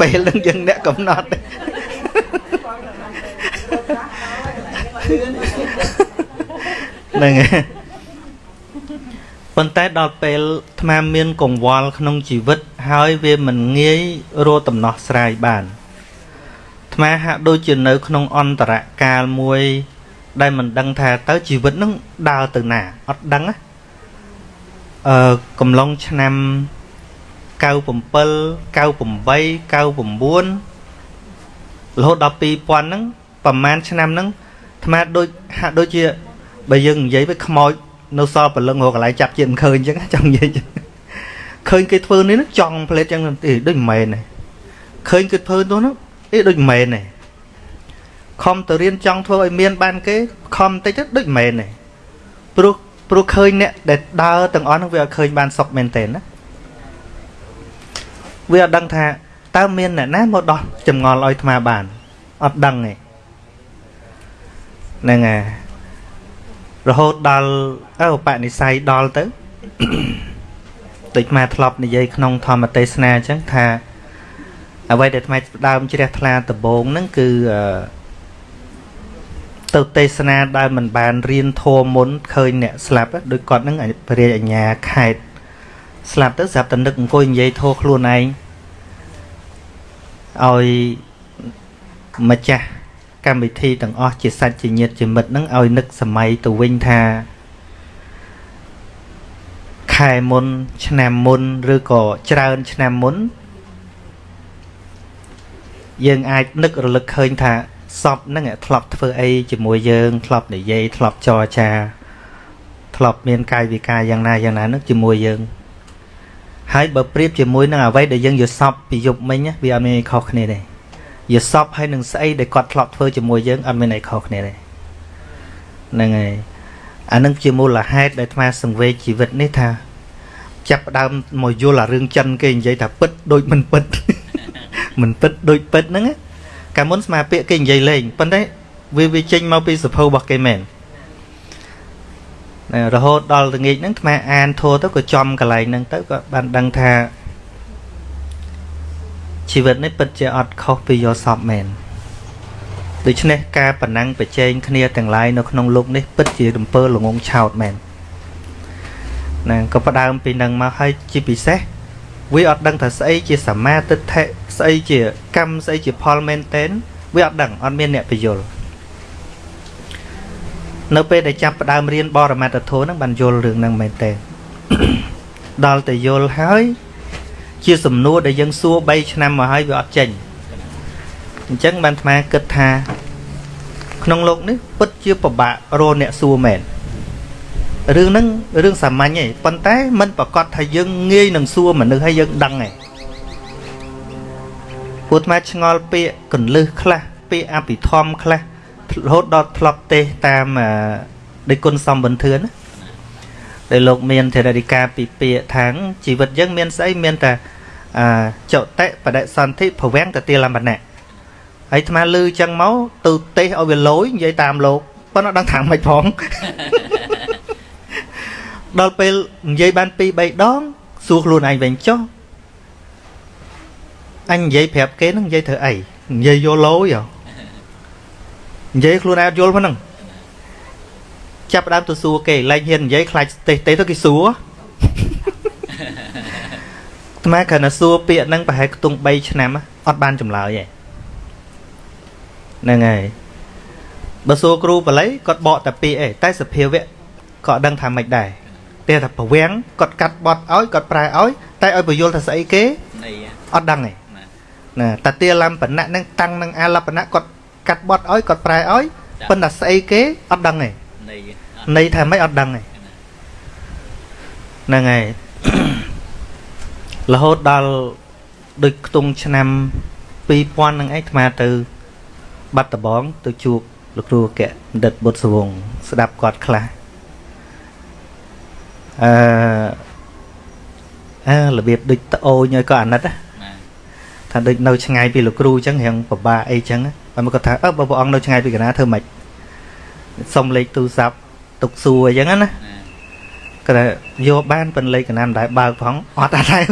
ពេលនឹងយើងអ្នកកំណត់ហ្នឹងហើយប៉ុន្តែដល់ពេលអាត្មាមានកង្វល់ក្នុងជីវិត ហើយវាមិនងាយរកដំណោះស្រាយបានអាត្មាហាក់ដូចជានៅ ក្នុងអន្តរកាលមួយ ដែលមិនដឹងថាតើជីវិតនឹងដើរទៅណាអត់ដឹងណាអឺកំឡុងឆ្នាំ 97 98 99រហូតដល់2000ហ្នឹងប្រហែលឆ្នាំហ្នឹងអាត្មាដូចហាក់ដូចជាបើយើងនិយាយទៅខ្មោចនៅសល់ព្រលឹងរកកន្លែងចាប់ជាតិមិនឃើញអញ្ចឹងចង់និយាយឃើញគេធ្វើនេះចង់ផ្លេតអញ្ចឹងទេដូចមិនមែនទេឃើញគេធ្វើនោះអីដូចមិនមែនទេខំទៅរៀនចង់ធ្វើឲ្យមានបានគេខំតិចទៅដូចមិនមែនទេព្រោះព្រោះឃើញអ្នកដែលដើរទាំងអស់ហ្នឹងវាឃើញបានសុខមែនតើណា វាអត់ដឹងថាតើមានអ្នកណាមកដោះចម្ងល់ឲ្យអាត្មាបានអត់ដឹងទេហ្នឹងហើយរហូតដល់អើបនិស័យដល់ទៅដូចអាធ្លាប់និយាយក្នុងធម្មទេសនាអញ្ចឹងថាអ្វីដែលថ្មីដើមជ្រះថ្លាដំបងហ្នឹងគឺទៅទេសនាដែលមិនបានរៀនធម៌មុនឃើញអ្នកស្លាប់ដូចគាត់ហ្នឹងព្រះរាជអញ្ញាខេត ស្លាប់ទៅស្រាប់តែនឹកអង្គុយនិយាយធោខ្លួនឯងឲ្យម្ចាស់កម្មវិធីទាំងអស់ជាសាច់ជាញាតិជាមិត្តនឹងឲ្យនឹកសម័យទៅវិញថាខែមុន ឆ្នាំមុនឬក៏ច្រើនឆ្នាំមុន យើងអាចនឹករលឹកឃើញថាសពហ្នឹងធ្លាប់ធ្វើអីជាមួយយើង ធ្លាប់និយាយធ្លាប់ចរចាធ្លាប់មានកាយវិការយ៉ាងណាយ៉ាងណានឹងជាមួយយើង ហើយបើប្រៀបជាមួយនឹងអ្វីដែលយើងយល់សពពីយប់មិញណាវាអត់មានអីខុសគ្នាទេយល់សពហើយនឹងស្អីដែលគាត់ធ្លាប់ធ្វើជាមួយយើងអត់មានអីខុសគ្នាទេហ្នឹងហើយអានឹងជាមូលហេតុដែលអាត្មាសង្វេគជីវិតនេះថាចាប់ផ្ដើមមកយល់អារឿងចិនគេនិយាយថាពិតដូចមិនពិតមិនពិតដូចពិតហ្នឹងកាលមុនស្មាពាក្យគេនិយាយលេងប៉ុន្តែវាវាចេញមកពីសភៅរបស់គេមែន រហូតដល់ល្ងាចហ្នឹងអាត្មាអានធัวទៅក៏ចំកន្លែងហ្នឹងទៅក៏បានដឹងថាជីវិតនេះពិតជាអត់ខុសពីយកសពមែនដូច្នេះការប្រណាំងប្រជែងគ្នាទាំងឡាយនៅក្នុងលោកនេះពិតជារំពើល្ងងឆោតមែនណាក៏ផ្ដើមពីនឹងមកហើយជាពិសេសវាអត់ដឹងថាស្អីជាសមាទិដ្ឋិស្អីជាកម្មស្អីជាផលមែនតែនវាអត់ដឹងអត់មានអ្នកបញ្យល់ នៅពេលដែលចាប់ផ្ដើមរៀនបរមត្តធម៌ហ្នឹងបានយល់រឿងហ្នឹងមែនទេដល់តែយល់ហើយ ជាសំណួរដែលយើងសួរ3ឆ្នាំមកហើយវាអត់ចេញអញ្ចឹងបានថ្មគិតថា ក្នុងលោកនេះពិតជាពិបាករកអ្នកសួរមែនរឿងហ្នឹងរឿងសាមញ្ញឯងប៉ុន្តែมันប្រកាសថាយើងងាយនឹងសួរមនុស្សហើយយើងដឹងឯងពួកថ្មឆ្ងល់ពាក្យកੁੰលឹះខ្លះពាក្យអភិធម្មខ្លះ រហូតដល់ធ្លាប់ទេសតាមដេគុណសំបន្ទឿនដែលលោកមានធរណីកាពីពាក្យថាងជីវិតយើងមានស្អីមានតែចុតិបដិសន្ធិភវាំងតតិលំបណៈហើយអាត្មាលឺចឹងមកទៅទេសឲ្យវាលយនិយាយតាមលោកប៉ុន្តែដឹងថាមិនផងដល់ពេលនិយាយបាន2 3ដងសួរខ្លួនឯងវិញចុះអញនិយាយប្រាប់គេនឹងនិយាយធ្វើអីនិយាយយកលយហ៎ និយាយខ្លួនឯងអត់យល់ហ្នឹងចាប់ដើមទៅសួរគេលែងហ៊ាននិយាយខ្លាចទេសទេទៅគេសួរអាត្មាគ្រាន់តែសួរពាក្យហ្នឹងប្រហែលខ្ទង់3ឆ្នាំអត់បានចម្លើយទេហ្នឹងហើយបើសួរគ្រូបល័យគាត់បកតែពាក្យឯងតែសភាវៈក៏ដឹងថាមិនដែរតែថាប្រវាំងគាត់កាត់បត់ឲ្យគាត់ប្រែឲ្យតែឲ្យបញ្យល់ថាស្អីគេអត់ដឹងទេណាតាទាលំបណៈហ្នឹងតាំងនឹងអាលបណៈគាត់ កាត់បត់ឲ្យគាត់ប្រែឲ្យប៉ុន្តែស្អីគេអត់ដឹងទេន័យថាមិនអត់ដឹងទេហ្នឹងហើយរហូតដល់ដូចខ្ទង់ឆ្នាំ2000ហ្នឹងឯងអាត្មាទៅ បាត់ដបង ទៅជួបលោកគ្រូអគ្គបណ្ឌិតបុត្រសវងស្ដាប់គាត់ខ្លះអឺអើរបៀបដូចត្អូញឲ្យក៏អាណិតថាដូចនៅឆ្ងាយពីលោកគ្រូអញ្ចឹងរៀងពិបាកអីអញ្ចឹង ហើយមកគាត់ថាអើបើព្រះអង្គនៅឆ្ងាយពីកណាធ្វើម៉េចសុំលេខទូរស័ព្ទទុកសួរអញ្ចឹងណាគាត់យកបានប៉ុនលេខកណាមិនដែលបើកផងអត់ដែរ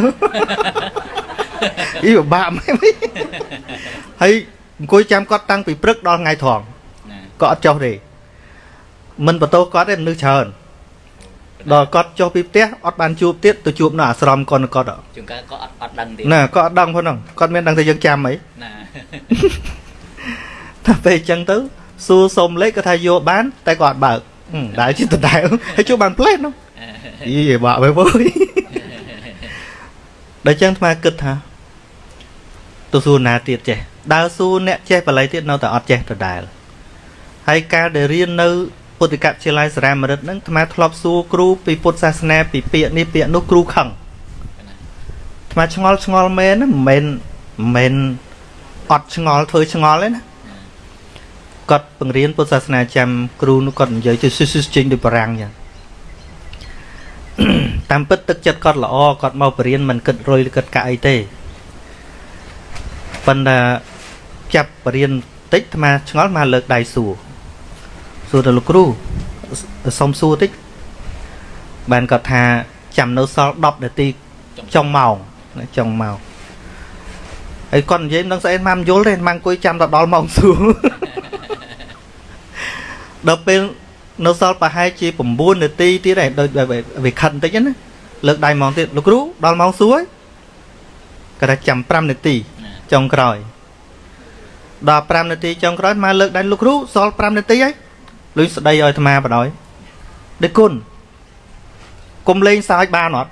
អីពិបាកមែនហើយអង្គុយចាំគាត់តាំងពីព្រឹកដល់ថ្ងៃត្រង់ក៏អត់ចុះទេមិនបន្ទោសគាត់ទេមនុស្សច្រើនដល់គាត់ចុះពីផ្ទះអត់បានជួបទៀតទៅជួបនៅអាស្រមគាត់គាត់
ជួនកាលក៏អត់អត់ដឹងទៀត
ណាក៏អត់ដឹងផងហ្នឹងគាត់មានដឹងថាយើងចាំអីណា តែពេលអញ្ចឹងទៅសួរសុំលេខគាត់ថាយកបាន តែគាត់អត់បើកដែលជាដដែលហើយជួបបានផ្លេតនោះយីបាក់វិញវើយដល់អញ្ចឹងអាត្មាគិតថាទៅសួរណាទៀតចេះដើរសួរអ្នកចេះបល័យទៀតនៅតែអត់ចេះដដែលហើយការដែលរៀននៅពុទ្ធិកវិទ្យាល័យសារាមរិទ្ធហ្នឹងអាត្មាធ្លាប់សួរគ្រូពីពុទ្ធសាសនាពីពាក្យនេះពាក្យនោះគ្រូខឹងអាត្មាឆ្ងល់ឆ្ងល់មែនមិនមែនមិនមែនអត់ឆ្ងល់ធ្វើឆ្ងល់ទេណា គាត់បង្រៀនពុទ្ធសាសនាចាំគ្រូនោះគាត់និយាយទៅស៊ីស៊ីចេញដូចបារាំងចឹងតាមពិតទឹកចិត្តគាត់ល្អគាត់មកបរៀនមិនគិតរុយគិតកាក់អីទេប៉ុន្តែចាប់បរៀនតិចអាត្មាឆ្ងល់មកលើកដៃសួរសួរទៅលោកគ្រូសុំសួរតិចបានគាត់ថាចាំនៅសល់10នាទីចុងម៉ោងចុងម៉ោង ហើយគាត់និយាយមិនដឹងស្អីមកយល់ទេមកអង្គុយចាំដល់ដល់ម៉ោងសួរដល់ពេលនៅសល់ប្រហែលជា9នាទីទៀតឯងដូចវាខិតបន្តិចណាលើកដៃម៉ោងទៀតលោកគ្រូដល់ម៉ោងសួរគាត់ថាចាំ5នាទីចុងក្រោយដល់5នាទីចុងក្រោយមកលើកដៃលោកគ្រូសល់5នាទីហើយលុយស្ដីឲ្យអាត្មាបដ ாய் ដឹកគុណគុំលេងសើចបានអត់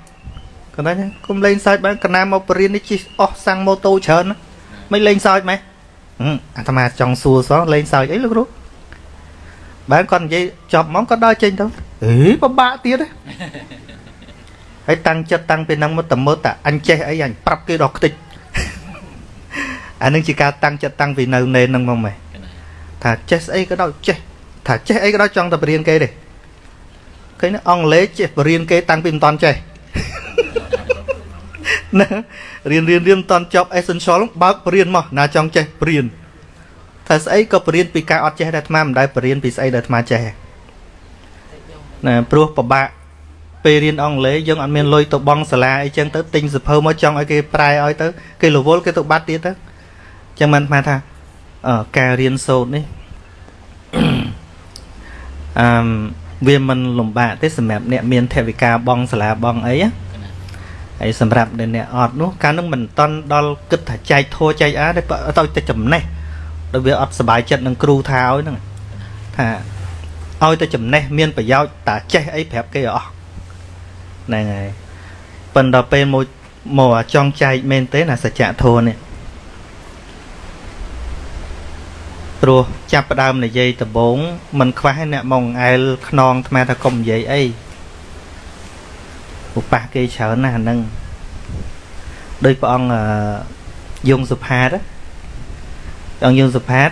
គាត់ថាគុំលេងសើចបានកណាមកបរៀននេះជិះអស់សាំងម៉ូតូច្រើនមិនលេងសើចម៉េះអាត្មាចង់សួរសោះលេងសើចអីលោកគ្រូបានគាត់និយាយចប់ហ្មងគាត់ដើរចេញទៅអេពិបាកទៀតហ៎ហើយតាំងចិត្តតាំងពីហ្នឹងមកតើមើលតាអញចេះអីអញប្រាប់គេដល់ខ្ទេចអានឹងជាការតាំងចិត្តតាំងពីនៅនេនហ្នឹងមកម៉េះថាចេះស្អីក៏ដោយចេះថាចេះអីក៏ដោយចង់តែបរៀនគេទេឃើញអង់គ្លេសចេះបរៀនគេតាំងពីមិនតាន់ចេះ ណារៀនរៀនរៀនមិនតាន់ចប់ essential បើកបរៀនមកណាចង់ចេះបរៀនថាស្អីក៏បរៀនពីការអត់ចេះដែរអាត្មាមិនដែលបរៀនពីស្អីដែលអាត្មាចេះណាព្រោះពិបាកពេលរៀនអង់គ្លេសយើងអត់មានលុយទៅបង់សាលាអីចឹងទៅទិញសភៅមកចង់ឲ្យគេប្រែឲ្យទៅគេរវល់គេទៅបាត់ទៀតទៅចឹងមិនស្មានថាអឺការរៀនសូត្រនេះអឺវាមិនលំបាកទេសម្រាប់អ្នកមានថវិកាបង់សាលាបង់អីណា ហើយសម្រាប់អ្នកអត់នោះកាលនឹងមិនតន់ដល់គិតថាចែកធัวចែកអាទេទៅតែចំណេះដោយវាអត់សบายចិត្តនឹងគ្រូថាឲ្យហ្នឹងថាឲ្យតែចំណេះមានប្រយោជន៍តាចេះអីប្រាប់គេអស់ហ្នឹងហើយប៉ុន្តែពេលមកមកចង់ចែកមែនទេណាសច្ចធម៌នេះព្រោះចាប់ផ្ដើមនិយាយដំបងមិនខ្វះអ្នកមកអែលខ្នងថ្មថាកុំនិយាយអី ឧបាសគេច្រើនណាស់ហ្នឹងដោយព្រះអង្គយងសុផាតព្រះអង្គយងសុផាត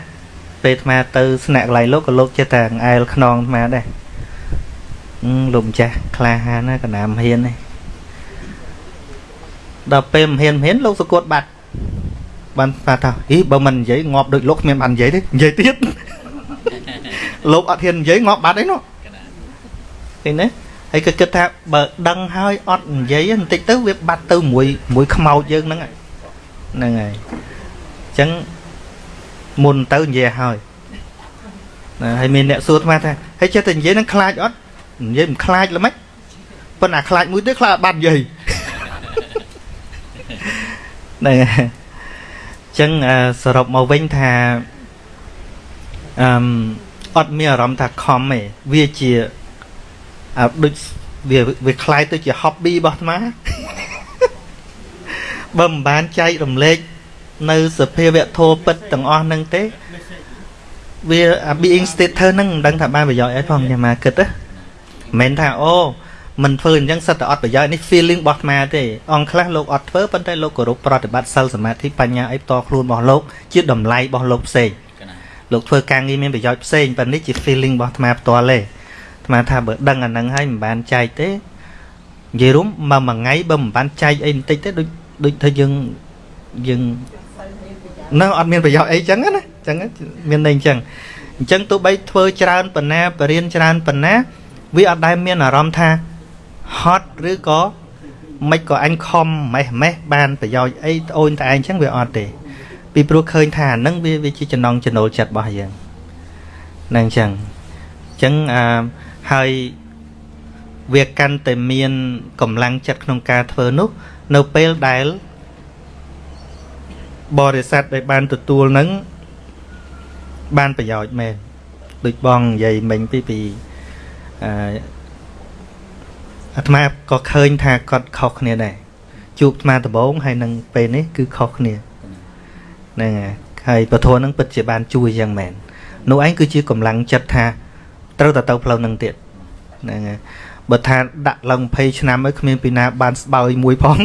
ពេលអាត្មាទៅស្នាក់កន្លែងលោកក៏លោកចេះតែអែលខ្នងអាត្មាដែរលោកម្ចាស់ក្លាហានណាកណាមហ៊ាននេះដល់ពេលមហ៊ានមហ៊ានលោកសកត់បាត់បានថាថាអីបើមិននិយាយងាប់ដូចលោកគ្មានបាននិយាយទេនិយាយទៀតលោកអត់ហ៊ាននិយាយងាប់បាត់អីនោះឃើញទេ ហើយក៏គិតថាបើដឹងហើយអត់និយាយបន្តិចទៅវាបាត់ទៅមួយមួយខ្មោចយើងហ្នឹងហ្នឹងហើយអញ្ចឹងមុនទៅនិយាយហើយណាហើយមានអ្នកសួរអាថាហើយចេះតែនិយាយនឹងខ្លាចអត់និយាយមិនខ្លាចល្មិចប៉ុន្តែខ្លាចមួយទៀតខ្លាចបាត់និយាយហ្នឹងហើយចឹងសរុបមកវិញថាអឺអត់មានអារម្មណ៍ថាខំទេវាជា អើដូចវាវាคล้ายទៅជា hobby របស់អាត្មាបើមិនបានចែករំលែកនៅសភាវៈធម៌ពិតទាំងអស់ហ្នឹងទេវា being stater ហ្នឹងមិនដឹងថាបានប្រយោជន៍អីផងខ្ញុំមកគិតណាមិនថាអូមិនធ្វើអញ្ចឹងសិតតែអត់ប្រយោជន៍នេះ feeling របស់អាត្មាទេអង្គខ្លះលោកអត់ធ្វើប៉ុន្តែលោកគោរពប្រតិបត្តិសិលសមាធិបញ្ញាអីផ្ទាល់ខ្លួនរបស់លោកជាតម្លៃរបស់លោកផ្សេងលោកធ្វើការងារមានប្រយោជន៍ផ្សេងប៉ុន្តែនេះជា feeling របស់អាត្មាផ្ទាល់ទេ អាត្មាថាបើដឹងអាហ្នឹងហើយមិនបានចែកទេនិយាយរួមមកមួយថ្ងៃបើមិនបានចែកអីបន្តិចទេដូចដូចថាយើងយើងនៅអត់មានប្រយោជន៍អីចឹងណាចឹងមានន័យអញ្ចឹងអញ្ចឹងទោះបីធ្វើច្រើនប៉ុណ្ណាបរៀនច្រើនប៉ុណ្ណា វាអត់ដែលមានអារម្មណ៍ថាហត់ឬក៏មិនក៏អញខំម៉េះម៉េះបានប្រយោជន៍អីត្អូនតែឯងចឹងវាអត់ទេពីព្រោះឃើញថាហ្នឹងវាវាជាចំណងចំណូលចិត្តរបស់យើងហ្នឹងចឹងអញ្ចឹងអឺ ហើយវាកាន់តែមានកម្លាំងចិត្តក្នុងការធ្វើនោះ នៅពេលដែលបរិស័ទដែលបានទទួលនឹងបានប្រយោជន៍មែនដូចបងនិយាយមិញពីពីអឺអាត្មាក៏ឃើញថាគាត់ខុសគ្នាដែរជួបអាត្មាដំបងហើយនឹងពេលនេះគឺខុសគ្នាហ្នឹងហើយពធនឹងពិតជាបានជួយយ៉ាងមែននោះឯងគឺជាកម្លាំងចិត្តថា ត្រូវតែទៅផ្លូវនឹងទៀតហ្នឹងហើយបើថាដាក់ឡើង20ឆ្នាំហើយគ្មានពីណាបានស្បើយមួយផង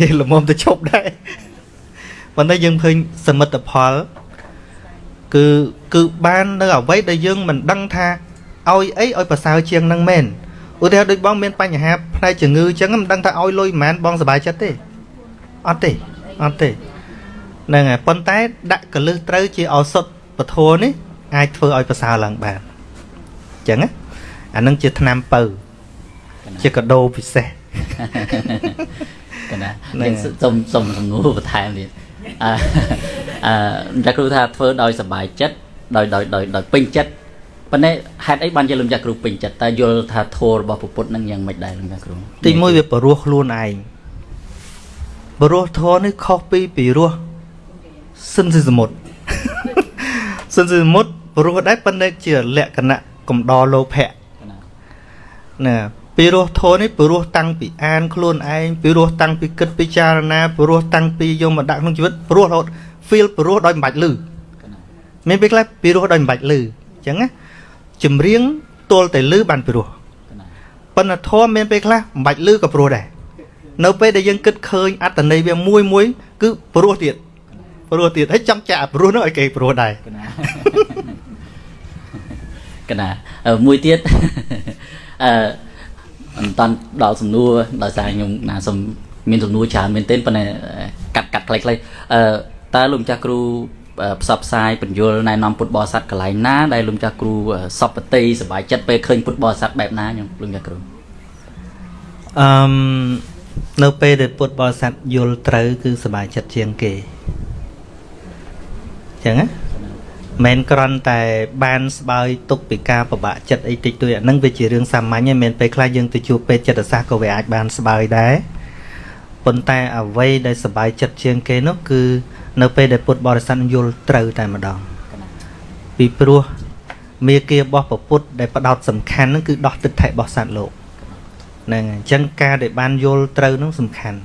យេល្មមទៅឈប់ដែរប៉ុន្តែយើងឃើញសមិទ្ធផល គឺគឺបាននៅអ្វីដែលយើងមិនដឹងថាឲ្យអីឲ្យប្រសើរជាងនឹងមែនឧទាហរណ៍ដូចបងមានបញ្ហាផ្នែកជំងឺអញ្ចឹងមិនដឹងថាឲ្យលុយប៉ុន្មានបងសុបាយចិត្តទេអត់ទេអត់ទេហ្នឹងហើយប៉ុន្តែដាក់កលឹះត្រូវជាឱសថពធនេះ អាចធ្វើឲ្យប្រសើរឡើងបានអញ្ចឹងណាអានឹងជាថ្នាំពៅជាកដោពិសេស
កណាយើងសុំសុំសំណួរបន្ថែមទៀតអឺអឺចាគ្រូថាធ្វើដោយសบายចិត្តដោយដោយដោយដោយពេញចិត្តប៉ុន្តែហេតុអីបានជាលោកចាស់គ្រូពេញចិត្តតែយល់ថាធម៌របស់ពុទ្ធនឹងយ៉ាងម៉េចដែរលោកចាស់គ្រូ
ទីមួយវាបរោះខ្លួនឯងបរោះធម៌នេះខុសពីពីរោះសិនសិសមុទ្រសិនសិសមុទ្រ បរោះដែរប៉ុន្តែជាលក្ខណៈកំដរលោភៈណាពីរោះធម៌នេះពីរោះតាំងពីអានខ្លួនឯងពីរោះតាំងពីគិតពិចារណាពីរោះតាំងពីយកមកដាក់ក្នុងជីវិតពីរោះរហូត feel ពីរោះដោយមិនបាច់លឺមានពេលខ្លះពីរោះដោយមិនបាច់លឺអញ្ចឹងណាចម្រៀងទល់តែលឺបានព្រោះប៉ុន្តែធម៌មានពេលខ្លះមិនបាច់លឺក៏ព្រោះដែរនៅពេលដែលយើងគិតឃើញអត្តន័យវាមួយមួយ គឺព្រោះទៀតព្រោះទៀតហើយចង់ចាក់ព្រោះនោះឲ្យគេព្រោះដែរ
កណាកណាអឺមួយទៀតអឺមិនតាន់ដល់សំណួរដោយសារខ្ញុំណាសុំមានសំណួរច្រើនមែនទែនប៉ុន្តែកាត់កាត់ខ្លីៗអឺតើលោកម្ចាស់គ្រូផ្សព្វផ្សាយបញ្យលណែនាំពុទ្ធបរិស័ទកន្លែងណាដែលលោកម្ចាស់គ្រូសពតិសบายចិត្តពេលឃើញពុទ្ធបរិស័ទបែបណាខ្ញុំលោកម្ចាស់គ្រូ
អឺនៅពេលដែលពុទ្ធបរិស័ទយល់ត្រូវគឺសบายចិត្តជាងគេចឹងណា មិនគ្រាន់តែបានស្បើយទុកពីការពិបាកចិត្តអីតិចតួចអានឹងវាជារឿងសាមញ្ញឯងមិនពេលខ្លះយើងទៅជួបពេទ្យចិត្តសាស្ត្រក៏វាអាចបានស្បើយដែរប៉ុន្តែអ្វីដែលសบายចិត្តជាងគេនោះគឺ នៅពេលដែលពុទ្ធបរិស័ទយល់ត្រូវតែម្ដងពីព្រោះមេគារបស់ពពុទ្ធដែលផ្ដោតសំខាន់ហ្នឹងគឺដោះទិដ្ឋិរបស់សត្វលោកហ្នឹងអញ្ចឹងការដែលបានយល់ត្រូវហ្នឹងសំខាន់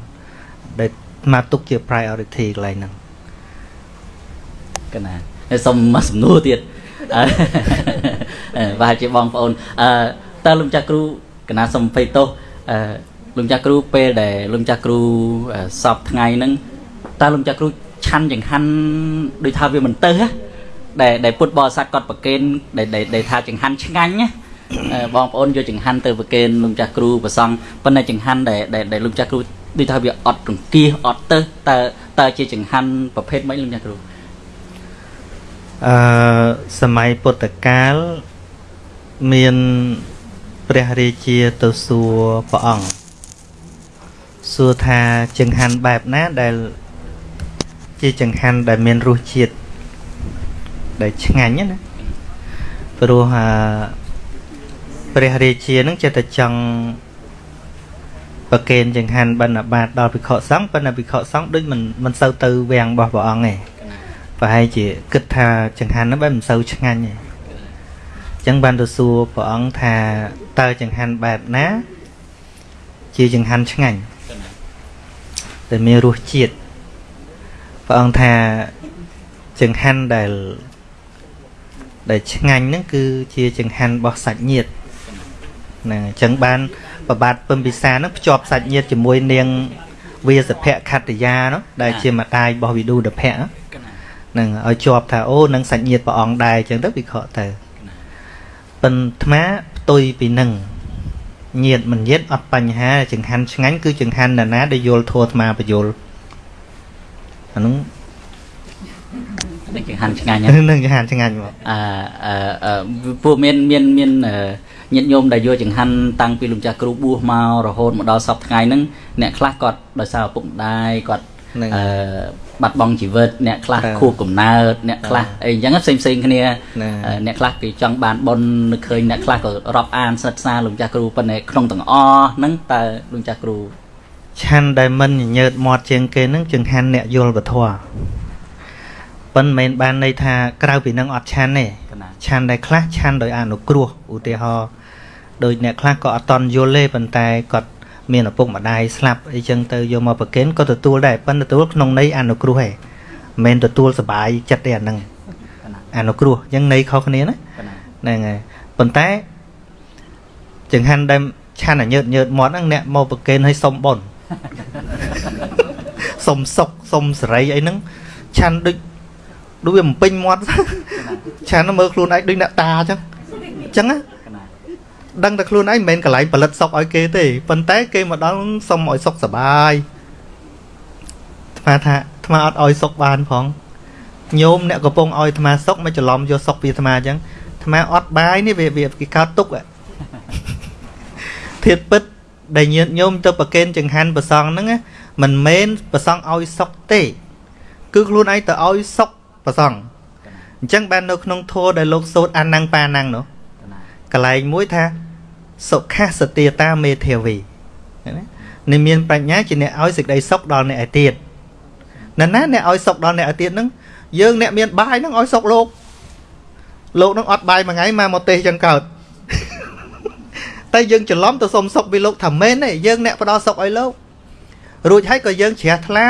ដែលមកទុកជា priority កន្លែងហ្នឹង
កណា សុំមកសំណួរទៀតអឺប្រហែលជាបងប្អូនអឺតើលោកចាក់គ្រូកណាសុំភ័យទោសអឺលោកចាក់គ្រូពេលដែលលោកចាក់គ្រូសពថ្ងៃហ្នឹងតើលោកចាក់គ្រូឆាន់ចង្ហាន់ដូចថាវាមិនទៅហ៎ដែលដែលពុទ្ធបរិស័ទគាត់ប្រកេនដែលដែលថាចង្ហាន់ឆ្ងាញ់ណាបងប្អូនយកចង្ហាន់ទៅប្រកេនលោកចាស់គ្រូប្រសងប៉ុន្តែចង្ហាន់ដែលដែលលោកចាស់គ្រូដូចថាវាអត់រង្គៀសអត់ទៅតើតើជាចង្ហាន់ប្រភេទម៉េចលោកចាស់គ្រូ
អឺ សម័យពុទ្ធកាលមានព្រះរាជាទៅសួរព្រះអង្គសួរថាចង្ហាន់បែបណាដែលជាចង្ហាន់ដែលមានរសជាតិដែលឆ្ងាញ់ណាព្រោះអាព្រះរាជានឹងចិត្តតែចង់ប្រកេនចង្ហាន់បណ្ឌបាតដល់ភិក្ខុសង្ឃប៉ុន្តែភិក្ខុសង្ឃដូចមិនមិនសូវទៅវាំងរបស់ព្រះអង្គទេ ប្រហែលជាគិតថាចង្ហាន់ហ្នឹងបែបមិនសូវឆ្ងាញ់ទេអញ្ចឹងបានទៅសួរព្រះអង្គថាតើចង្ហាន់បែបណា ជាចង្ហាន់ឆ្ងាញ់ដែលមានរសជាតិព្រះអង្គថាចង្ហាន់ដែលដែលឆ្ងាញ់ហ្នឹងគឺជាចង្ហាន់របស់សាច់ញាតិហ្នឹងអញ្ចឹងបានប្របាទពឹមពិសាហ្នឹងភ្ជាប់សាច់ញាតិជាមួយនាងវាសភៈខត្តយានោះដែលជាម្ដាយរបស់វិឌុដភៈហ្នឹង ឲ្យជាប់ថាអូនឹងសាច់ញាតិព្រះអង្គដែរអញ្ចឹងទៅវិខទៅប៉ុន្តែផ្ទុយពីនឹងញាតមិនញាតអត់បញ្ហាចង្ហាន់ឆ្ងាញ់គឺចង្ហាន់ណានាដែលយល់ធัวអាត្មាបយល់អានោះ
នឹងចង្ហាន់ឆ្ងាញ់
នឹងចង្ហាន់ឆ្ងាញ់មក
អឺពួកមានមានមានញាតិញោមដែលយកចង្ហាន់តាំងពីលោកចាស់គ្រូបួសមករហូតមកដល់សពថ្ងៃហ្នឹងអ្នកខ្លះគាត់ដោយសារឪពុកម្ដាយគាត់ អឺបាត់បង់ជីវិតអ្នកខ្លះខួបកំណើតអ្នកខ្លះអីអញ្ចឹងផ្សេងផ្សេងគ្នាអ្នកខ្លះគេចង់បានប៉ុននឹកឃើញអ្នកខ្លះក៏រាប់អានសិក្សាលោកចាស់គ្រូប៉ុន្តែក្នុងទាំងអស់ហ្នឹងតើលោកចាស់គ្រូ
ឆាន់ដែលមិនញញើតមាត់ជាងគេហ្នឹងចង្ហាន់អ្នកយល់ពធប៉ុន្តែមិនបានន័យថាក្រៅពីនឹងអត់ឆាន់ទេឆាន់ដែលខ្លះឆាន់ដោយអនុគ្រោះឧទាហរណ៍ដោយអ្នកខ្លះក៏អត់តន់យល់ទេប៉ុន្តែគាត់ មានឪពុកម្ដាយស្លាប់អីចឹងទៅយកមកប្រគេនក៏ទទួលដែរប៉ុន្តែទទួលក្នុងន័យអនុគ្រោះឯងមិនមែនទទួលសបាយចិត្តទេអាហ្នឹងអនុគ្រោះអញ្ចឹងន័យខុសគ្នាណាហ្នឹងហើយប៉ុន្តែចង្ហាន់ដែលឆាន់ឲ្យញើតញើតមាត់ហ្នឹងអ្នកមកប្រគេនឲ្យសុំបុណ្យសុំសុកសុំសេរីអីហ្នឹងឆាន់ដូចដូចវាបំពេញមាត់ឆាន់មើលខ្លួនឯងដូចអ្នកតាអញ្ចឹងអញ្ចឹងណា ដឹងតែខ្លួនឯងមិនមែនកន្លែងផលិតសុកឲ្យគេទេប៉ុន្តែគេមកដល់សុំឲ្យសុកសបាយថ្មថាថ្មអត់ឲ្យសុកបានផងញោមអ្នកកំពុងឲ្យថ្មសុកមិនច្រឡំយកសុកពីថ្មអញ្ចឹងថ្មអត់បាយនេះវាវាគេកោតទុកធៀបពិតដែលញាតញោមទៅប្រកេនចង្ហាន់ប្រសងហ្នឹងមិនមែនប្រសងឲ្យសុកទេ គឺខ្លួនឯងទៅឲ្យសុកប្រសងអញ្ចឹងបាននៅក្នុងធម៌ដែលលោកសូត្រអានណាំងប៉ាណាំងនោះកន្លែងមួយថា សុខសទាតាមេធាវីណានេះមានប្រាជ្ញាជាអ្នកឲ្យសេចក្តីសុខដល់អ្នកឯទៀតណ៎ណាអ្នកឲ្យសុខដល់អ្នកឯទៀតហ្នឹងយើងអ្នកមានបាយហ្នឹងឲ្យសុខលោកលោកហ្នឹងអត់បាយមួយថ្ងៃមកមកទេសចឹងកើតតែយើងច្រឡំទៅសុំសុខពីលោកថាមែនទេយើងអ្នកផ្ដល់សុខឲ្យលោករួចហើយក៏យើងជ្រះថ្លា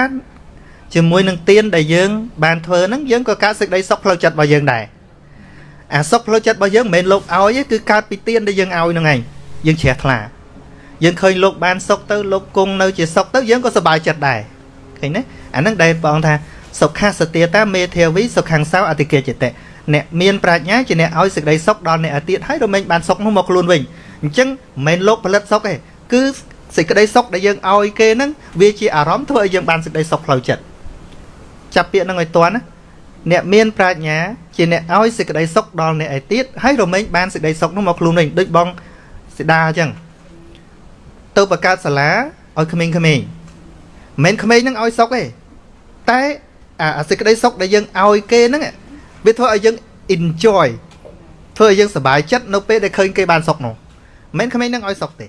ជាមួយនឹងទៀនដែលយើង បានធ្វើហ្នឹងយើងក៏កើតសេចក្តីសុខផ្លូវចិត្តរបស់យើងដែរអអាសុខផ្លូវចិត្តរបស់យើងមិនមែនលោកឲ្យទេគឺកើតពីទានដែលយើងឲ្យហ្នឹងឯង យើងជ្រះថ្លាយើងឃើញលោកបានសុខទៅលោកគង់នៅជាសុខទៅយើងក៏សប្បាយចិត្តដែរឃើញទេអាហ្នឹងដែលបងថាសុខសទាតាមេធាវីសុខខាងសោអតិកិចិត្តអ្នកមានប្រាជ្ញាជាអ្នកឲ្យសេចក្តីសុខដល់អ្នកអាទៀតហើយរមែងបានសុខនោះមកខ្លួនវិញអញ្ចឹងមិនមែនលោកផលិតសុខទេគឺសេចក្តីសុខដែលយើងឲ្យគេហ្នឹងវាជាអារម្មណ៍ធ្វើឲ្យយើងបានសេចក្តីសុខផ្លូវចិត្តចាប់ពាក្យហ្នឹងឲ្យតន់ណាអ្នកមានប្រាជ្ញាជាអ្នកឲ្យសេចក្តីសុខដល់អ្នកឯទៀតហើយរមែងបានសេចក្តីសុខនោះមកខ្លួនវិញដូចបង សិដាអញ្ចឹងទៅបង្កើតសាលាឲ្យក្មេងៗមិនមែនក្មេងហ្នឹងឲ្យសុខទេតែអាសេចក្តីសុខដែលយើងឲ្យគេហ្នឹងវាធ្វើឲ្យយើង enjoy ធ្វើឲ្យយើងសប្បាយចិត្តនៅពេលដែលឃើញគេបានសុខនោះមិនមែនក្មេងហ្នឹងឲ្យសុខទេ